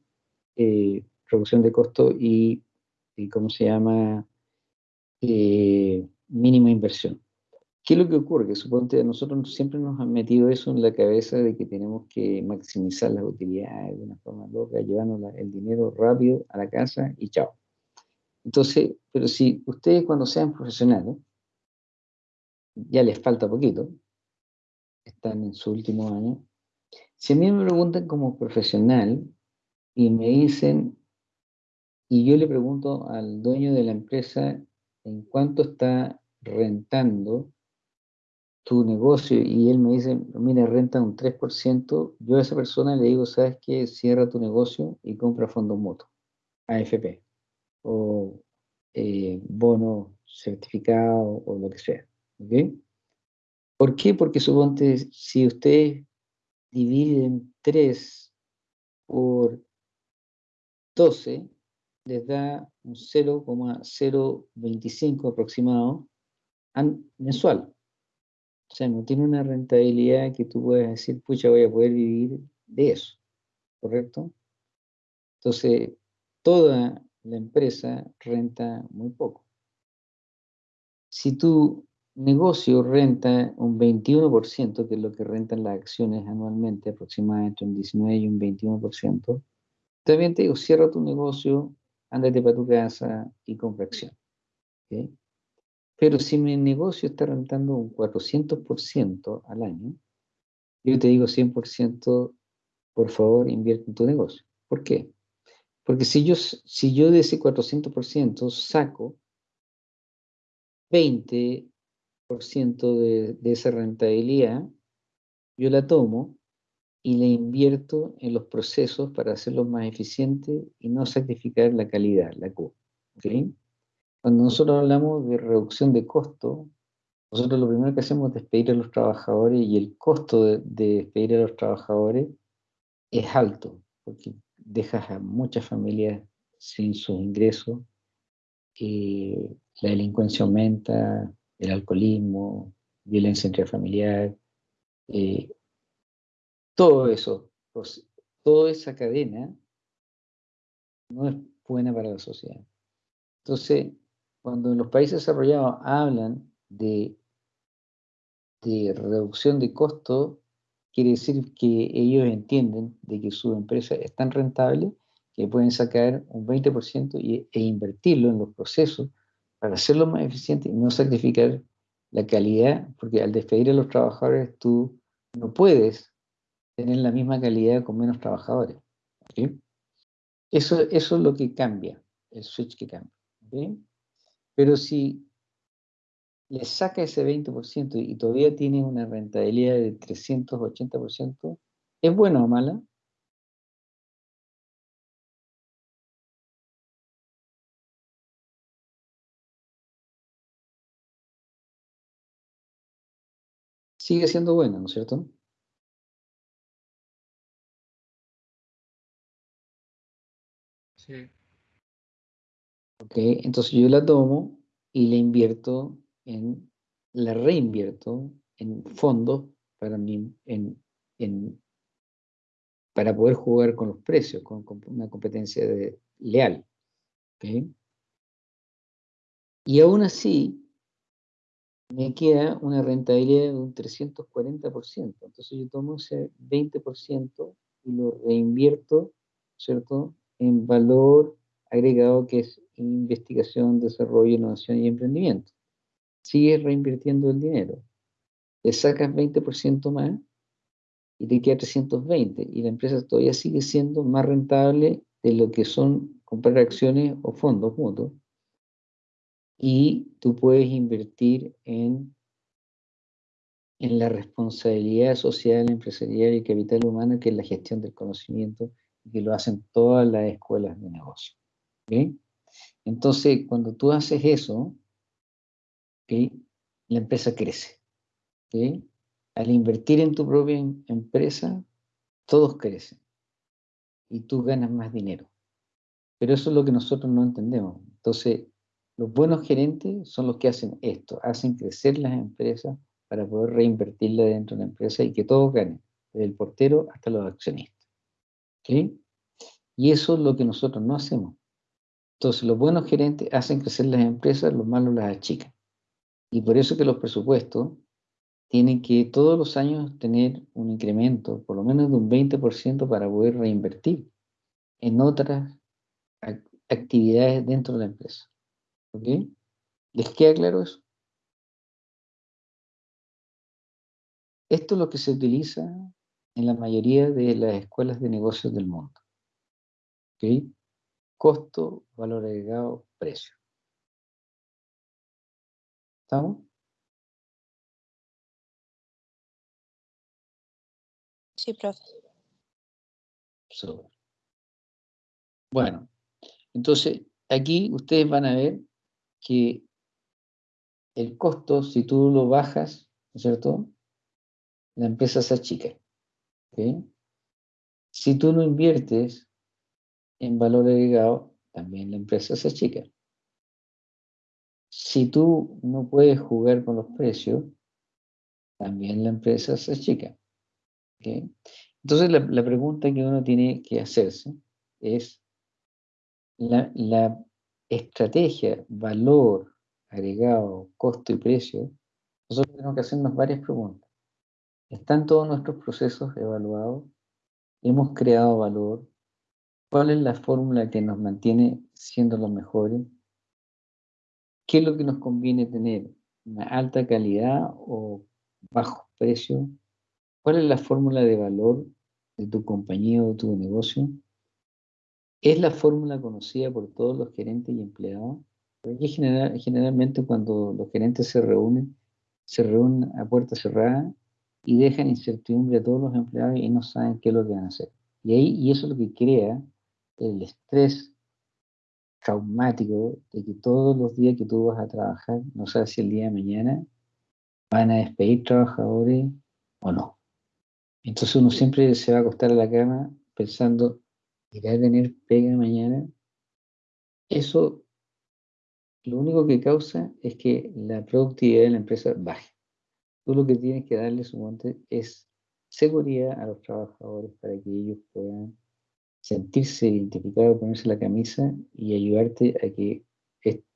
eh, reducción de costo y, y ¿cómo se llama? Eh, mínima inversión. ¿Qué es lo que ocurre? Que suponte a nosotros siempre nos han metido eso en la cabeza de que tenemos que maximizar las utilidades de una forma loca, llevarnos la- el dinero rápido a la casa y chao. Entonces, pero si ustedes cuando sean profesionales, ya les falta poquito, están en su último año, si a mí me preguntan como profesional y me dicen, y yo le pregunto al dueño de la empresa en cuánto está rentando tu negocio y él me dice, mira, renta un 3%, yo a esa persona le digo, ¿sabes qué? Cierra tu negocio y compra fondos mutuos, AFP, o eh, bono certificado o lo que sea. ¿ok? ¿Por qué? Porque suponte, si ustedes dividen 3 por 12, les da un 0,025 aproximado mensual. O sea, no tiene una rentabilidad que tú puedas decir, pucha, voy a poder vivir de eso, ¿correcto? Entonces, toda la empresa renta muy poco. Si tu negocio renta un 21%, que es lo que rentan las acciones anualmente, aproximadamente un 19 y un 21%, también te digo, cierra tu negocio, ándate para tu casa y compra acción. Pero si mi negocio está rentando un 400% al año, yo te digo 100%, por favor, invierte en tu negocio. ¿Por qué? Porque si yo, si yo de ese 400% saco 20% de, de esa rentabilidad, yo la tomo y la invierto en los procesos para hacerlos más eficientes y no sacrificar la calidad, la Q. Cuando nosotros hablamos de reducción de costo, nosotros lo primero que hacemos es despedir a los trabajadores y el costo de, despedir a los trabajadores es alto, porque dejas a muchas familias sin sus ingresos, eh, la delincuencia aumenta, el alcoholismo, violencia intrafamiliar, eh, todo eso, pues, toda esa cadena no es buena para la sociedad. Entonces, cuando los países desarrollados hablan de, de reducción de costos, quiere decir que ellos entienden de que su empresa es tan rentable que pueden sacar un 20% y, e invertirlo en los procesos para hacerlo más eficiente y no sacrificar la calidad, porque al despedir a los trabajadores tú no puedes tener la misma calidad con menos trabajadores. Eso, eso es lo que cambia, el switch que cambia. Pero si le saca ese 20% y todavía tiene una rentabilidad de 380%, ¿es buena o mala? Sigue siendo buena, ¿no es cierto? Sí. Ok, entonces yo la tomo y la invierto en, la reinvierto en fondos para mí, en, para poder jugar con los precios, con, una competencia de, leal. ¿okay? Y aún así, me queda una rentabilidad de un 340%. Entonces yo tomo ese 20% y lo reinvierto, ¿cierto?, en valor agregado que es investigación, desarrollo, innovación y emprendimiento. Sigues reinvirtiendo el dinero. Le sacas 20% más y te queda 320 y la empresa todavía sigue siendo más rentable de lo que son comprar acciones o fondos mutuos. Y tú puedes invertir en, en la responsabilidad social, empresarial y capital humano, que es la gestión del conocimiento, y que lo hacen todas las escuelas de negocio. Entonces, cuando tú haces eso, la empresa crece. Al invertir en tu propia em, empresa, todos crecen y tú ganas más dinero. Pero eso es lo que nosotros no entendemos. Entonces, los buenos gerentes son los que hacen esto, hacen crecer las empresas para poder reinvertirla dentro de la empresa y que todos ganen, desde el portero hasta los accionistas. Y eso es lo que nosotros no hacemos. Entonces, los buenos gerentes hacen crecer las empresas, los malos las achican. Y por eso que los presupuestos tienen que todos los años tener un incremento, por lo menos de un 20% para poder reinvertir en otras actividades dentro de la empresa. ¿Ok? ¿Les queda claro eso? Esto es lo que se utiliza en la mayoría de las escuelas de negocios del mundo. ¿Ok? costo, valor agregado, precio. ¿Estamos? Sí, profe. Bueno, entonces aquí ustedes van a ver que el costo, si tú lo bajas, ¿no es cierto? La empresa se achica. ¿okay? Si tú no inviertes en valor agregado, también la empresa se achica. Si tú no puedes jugar con los precios, también la empresa se achica. Entonces la, pregunta que uno tiene que hacerse es la, estrategia, valor agregado, costo y precio, nosotros tenemos que hacernos varias preguntas. ¿Están todos nuestros procesos evaluados? ¿Hemos creado valor? ¿Cuál es la fórmula que nos mantiene siendo los mejores? ¿Qué es lo que nos conviene tener? ¿Una alta calidad o bajo precio? ¿Cuál es la fórmula de valor de tu compañía o tu negocio? ¿Es la fórmula conocida por todos los gerentes y empleados? Porque generalmente cuando los gerentes se reúnen, se reúnen a puerta cerrada y dejan incertidumbre a todos los empleados y no saben qué es lo que van a hacer. Y, ahí, y eso es lo que crea el estrés traumático de que todos los días que tú vas a trabajar, no sabes si el día de mañana van a despedir trabajadores o no. Entonces uno siempre se va a acostar a la cama pensando, ¿irá a tener pega mañana? Eso lo único que causa es que la productividad de la empresa baje. Tú lo que tienes que darle, monte es seguridad a los trabajadores para que ellos puedan sentirse identificados, ponerse la camisa y ayudarte a que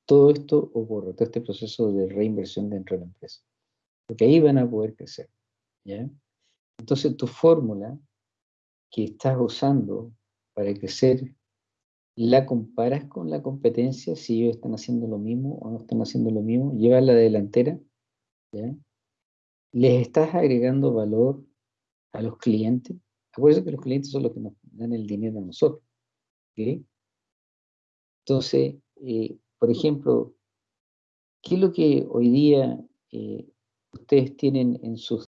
todo esto ocurra, todo este proceso de reinversión dentro de la empresa. Porque ahí van a poder crecer. ¿ya? Entonces tu fórmula que estás usando para crecer la comparas con la competencia, si ellos están haciendo lo mismo o no están haciendo lo mismo, lleva la delantera, ¿ya? les estás agregando valor a los clientes. Acuérdense que los clientes son los que nos dan el dinero a nosotros. Entonces, eh, por ejemplo, ¿qué es lo que hoy día eh, ustedes tienen en sus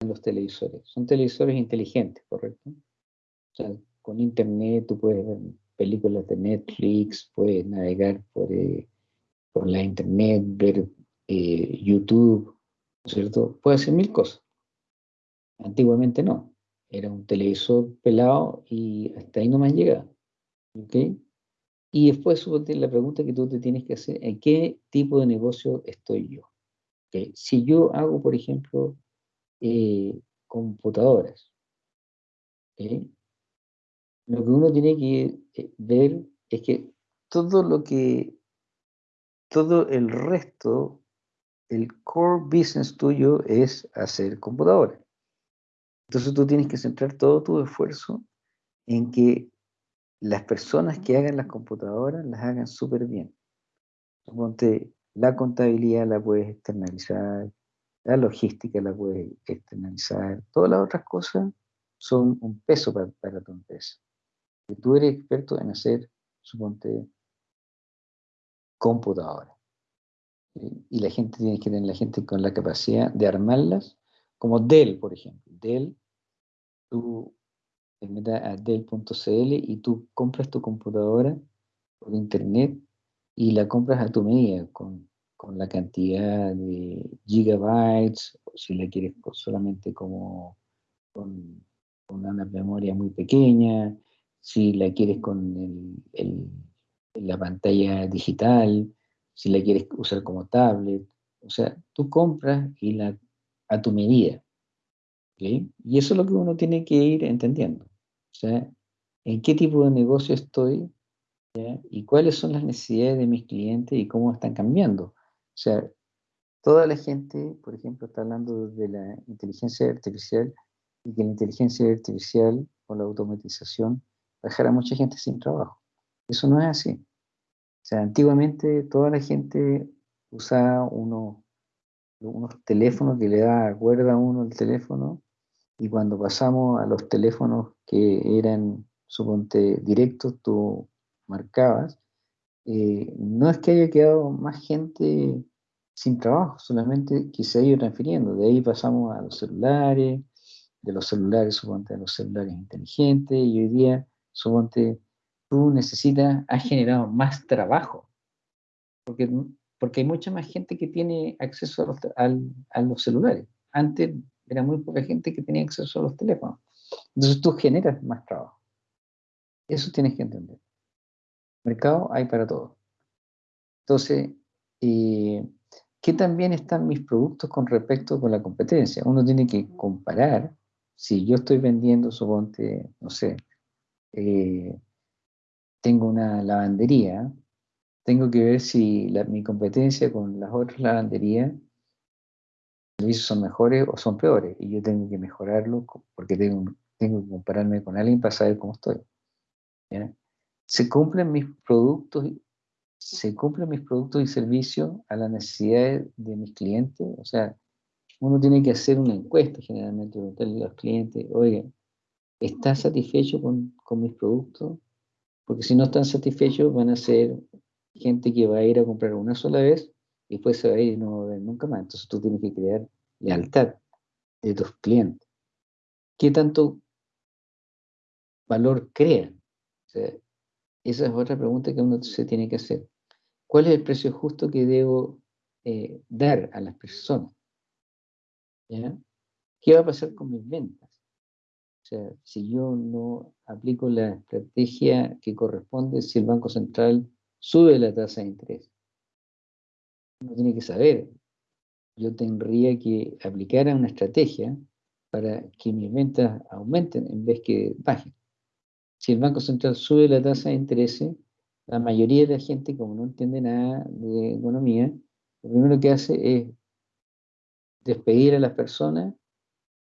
en los televisores? Son televisores inteligentes, ¿correcto? O sea, con internet tú puedes ver películas de Netflix, puedes navegar por, eh, por la internet, ver YouTube, ¿cierto? Puedes hacer mil cosas. Antiguamente no. Era un televisor pelado y hasta ahí no me han llegado. ¿Ok? Y después la pregunta que tú te tienes que hacer, ¿en qué tipo de negocio estoy yo? ¿Okay? Si yo hago, por ejemplo, eh, computadoras, ¿okay? lo que uno tiene que eh, ver es que todo lo que, todo el resto, el core business tuyo es hacer computadoras. Entonces tú tienes que centrar todo tu esfuerzo en que las personas que hagan las computadoras las hagan súper bien. La contabilidad la puedes externalizar, la logística la puedes externalizar, todas las otras cosas son un peso para, para tu empresa tú eres experto en hacer, suponte, computadoras. Y la gente tiene que tener la gente con la capacidad de armarlas, como Dell, por ejemplo. Dell, tú te metes a Dell.cl y tú compras tu computadora por internet y la compras a tu medida, con, con la cantidad de gigabytes, si la quieres solamente como con, con una memoria muy pequeña, si la quieres con la pantalla digital, si la quieres usar como tablet. O sea, tú compras y la, a tu medida. Y eso es lo que uno tiene que ir entendiendo. O sea, en qué tipo de negocio estoy y cuáles son las necesidades de mis clientes y cómo están cambiando. O sea, toda la gente, por ejemplo, está hablando de la inteligencia artificial y que la inteligencia artificial o la automatización dejar a mucha gente sin trabajo. Eso no es así. O sea, antiguamente toda la gente usaba unos, unos teléfonos que le da cuerda a uno el teléfono y cuando pasamos a los teléfonos que eran, suponte, directos, tú marcabas, eh, no es que haya quedado más gente sin trabajo, solamente que se ha ido transfiriendo. De ahí pasamos a los celulares, de los celulares, suponte, a los celulares inteligentes, y hoy día suponte, tú necesitas, has generado más trabajo, porque, porque hay mucha más gente que tiene acceso a los, a los celulares. Antes era muy poca gente que tenía acceso a los teléfonos. Entonces tú generas más trabajo. Eso tienes que entender. Mercado hay para todo. Entonces, eh, ¿qué también están mis productos con respecto con la competencia? Uno tiene que comparar, si yo estoy vendiendo, suponte, no sé, eh, tengo una lavandería, tengo que ver si mi competencia con las otras lavanderías servicios son mejores o son peores, y yo tengo que mejorarlo porque tengo, tengo que compararme con alguien para saber cómo estoy. Se cumplen mis productos, se cumplen mis productos y servicios a las necesidades de mis clientes, o sea, uno tiene que hacer una encuesta generalmente, preguntarle a los clientes, oigan, ¿estás satisfecho con, con mis productos? Porque si no están satisfechos van a ser gente que va a ir a comprar una sola vez y después se va a ir y no va a ver nunca más. Entonces tú tienes que crear lealtad de tus clientes. ¿Qué tanto valor crean? esa es otra pregunta que uno se tiene que hacer. ¿Cuál es el precio justo que debo eh, dar a las personas? ¿Qué va a pasar con mis ventas? O sea, si yo no aplico la estrategia que corresponde, si el Banco Central sube la tasa de interés, uno tiene que saber, yo tendría que aplicar una estrategia para que mis ventas aumenten en vez que bajen. Si el Banco Central sube la tasa de interés, la mayoría de la gente, como no entiende nada de economía, lo primero que hace es despedir a las personas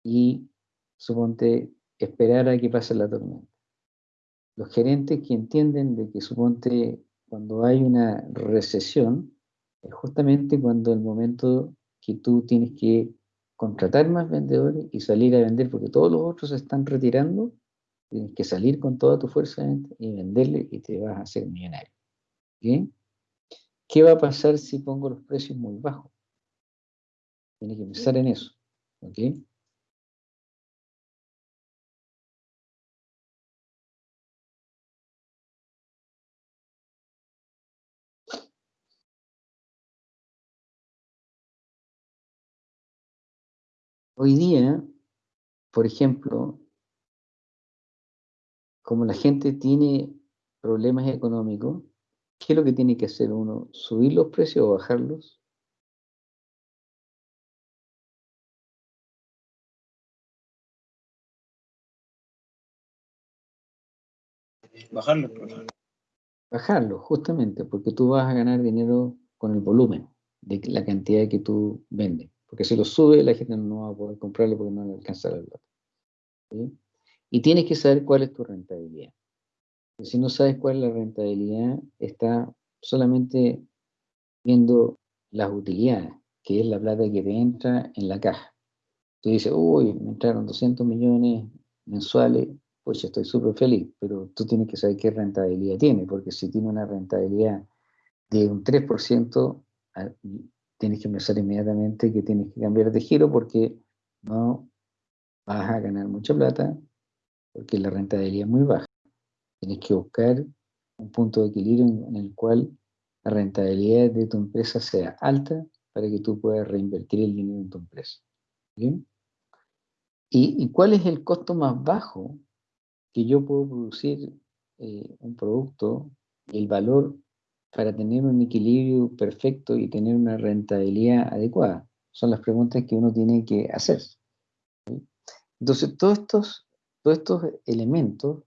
y, suponte, esperar a que pase la tormenta. Los gerentes que entienden de que, suponte, cuando hay una recesión, es justamente cuando el momento que tú tienes que contratar más vendedores y salir a vender, porque todos los otros se están retirando, tienes que salir con toda tu fuerza y venderle y te vas a hacer millonario. ¿Qué va a pasar si pongo los precios muy bajos? Tienes que pensar en eso. Hoy día, por ejemplo, como la gente tiene problemas económicos, ¿qué es lo que tiene que hacer uno? ¿Subir los precios o bajarlos? Bajarlos. Bajarlos, justamente, porque tú vas a ganar dinero con el volumen de la cantidad que tú vendes. Porque si lo sube, la gente no va a poder comprarlo porque no le alcanza la plata. Y tienes que saber cuál es tu rentabilidad. Si no sabes cuál es la rentabilidad, está solamente viendo las utilidades, que es la plata que te entra en la caja. Tú dices, uy, me entraron 200 millones mensuales, pues estoy súper feliz, pero tú tienes que saber qué rentabilidad tiene, porque si tiene una rentabilidad de un 3%, tienes que pensar inmediatamente que tienes que cambiar de giro porque no vas a ganar mucha plata porque la rentabilidad es muy baja. Tienes que buscar un punto de equilibrio en, el cual la rentabilidad de tu empresa sea alta para que tú puedas reinvertir el dinero en tu empresa. ¿Bien? ¿Y, cuál es el costo más bajo que yo puedo producir eh, un producto y el valor para tener un equilibrio perfecto y tener una rentabilidad adecuada? Son las preguntas que uno tiene que hacer. Entonces, todos estos, todos estos elementos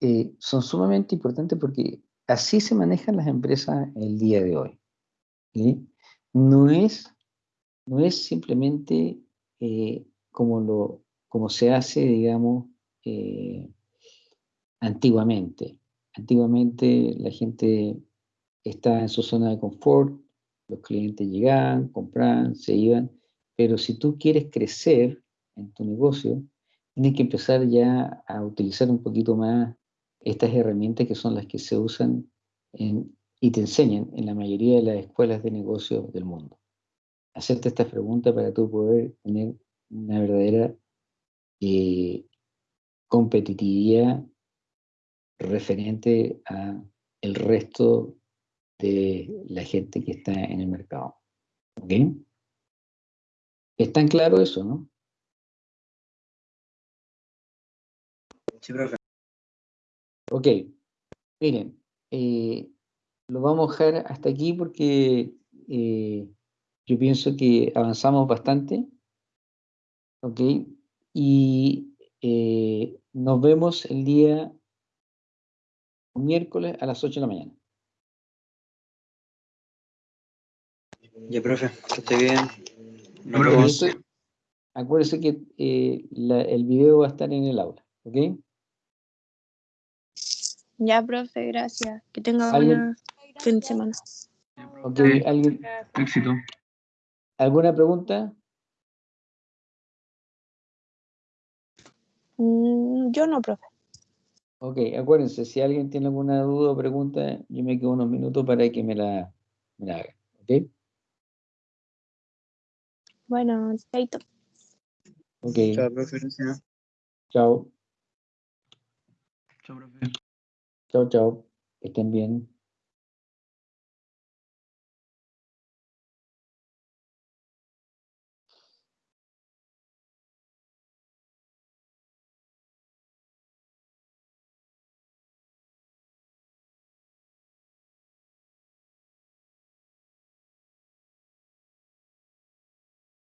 eh, son sumamente importantes porque así se manejan las empresas el día de hoy. No, es, no es simplemente eh, como, lo, como se hace, digamos, eh, antiguamente. Antiguamente la gente estaba en su zona de confort, los clientes llegaban, compraban, se iban, pero si tú quieres crecer en tu negocio, tienes que empezar ya a utilizar un poquito más estas herramientas que son las que se usan y te enseñan en la mayoría de las escuelas de negocio del mundo. Hacerte esta pregunta para tú poder tener una verdadera eh, competitividad referente a el resto de la gente que está en el mercado. ¿Ok? ¿Es tan claro eso, no? Sí, profe. Ok, miren, eh, lo vamos a dejar hasta aquí porque eh, yo pienso que avanzamos bastante. ¿Ok? Y eh, nos vemos el día miércoles a las 8 de la mañana. Ya, profe, que esté bien. Nos Acuérdese, vemos. acuérdese que eh, la- el video va a estar en el aula. ¿Ok? Ya, profe, gracias. Que tenga ¿Alguien? buena fin de semana. Ok, ¿Alguien, Éxito. ¿Alguna pregunta? Mm, yo no, profe. Ok, acuérdense, si alguien tiene alguna duda o pregunta, yo me quedo unos minutos para que me la, me la haga. ¿Ok? Bueno, chaito. Ok. Chao, profe, gracias. Chao. Chao, profe. Chao, chao. Que estén bien.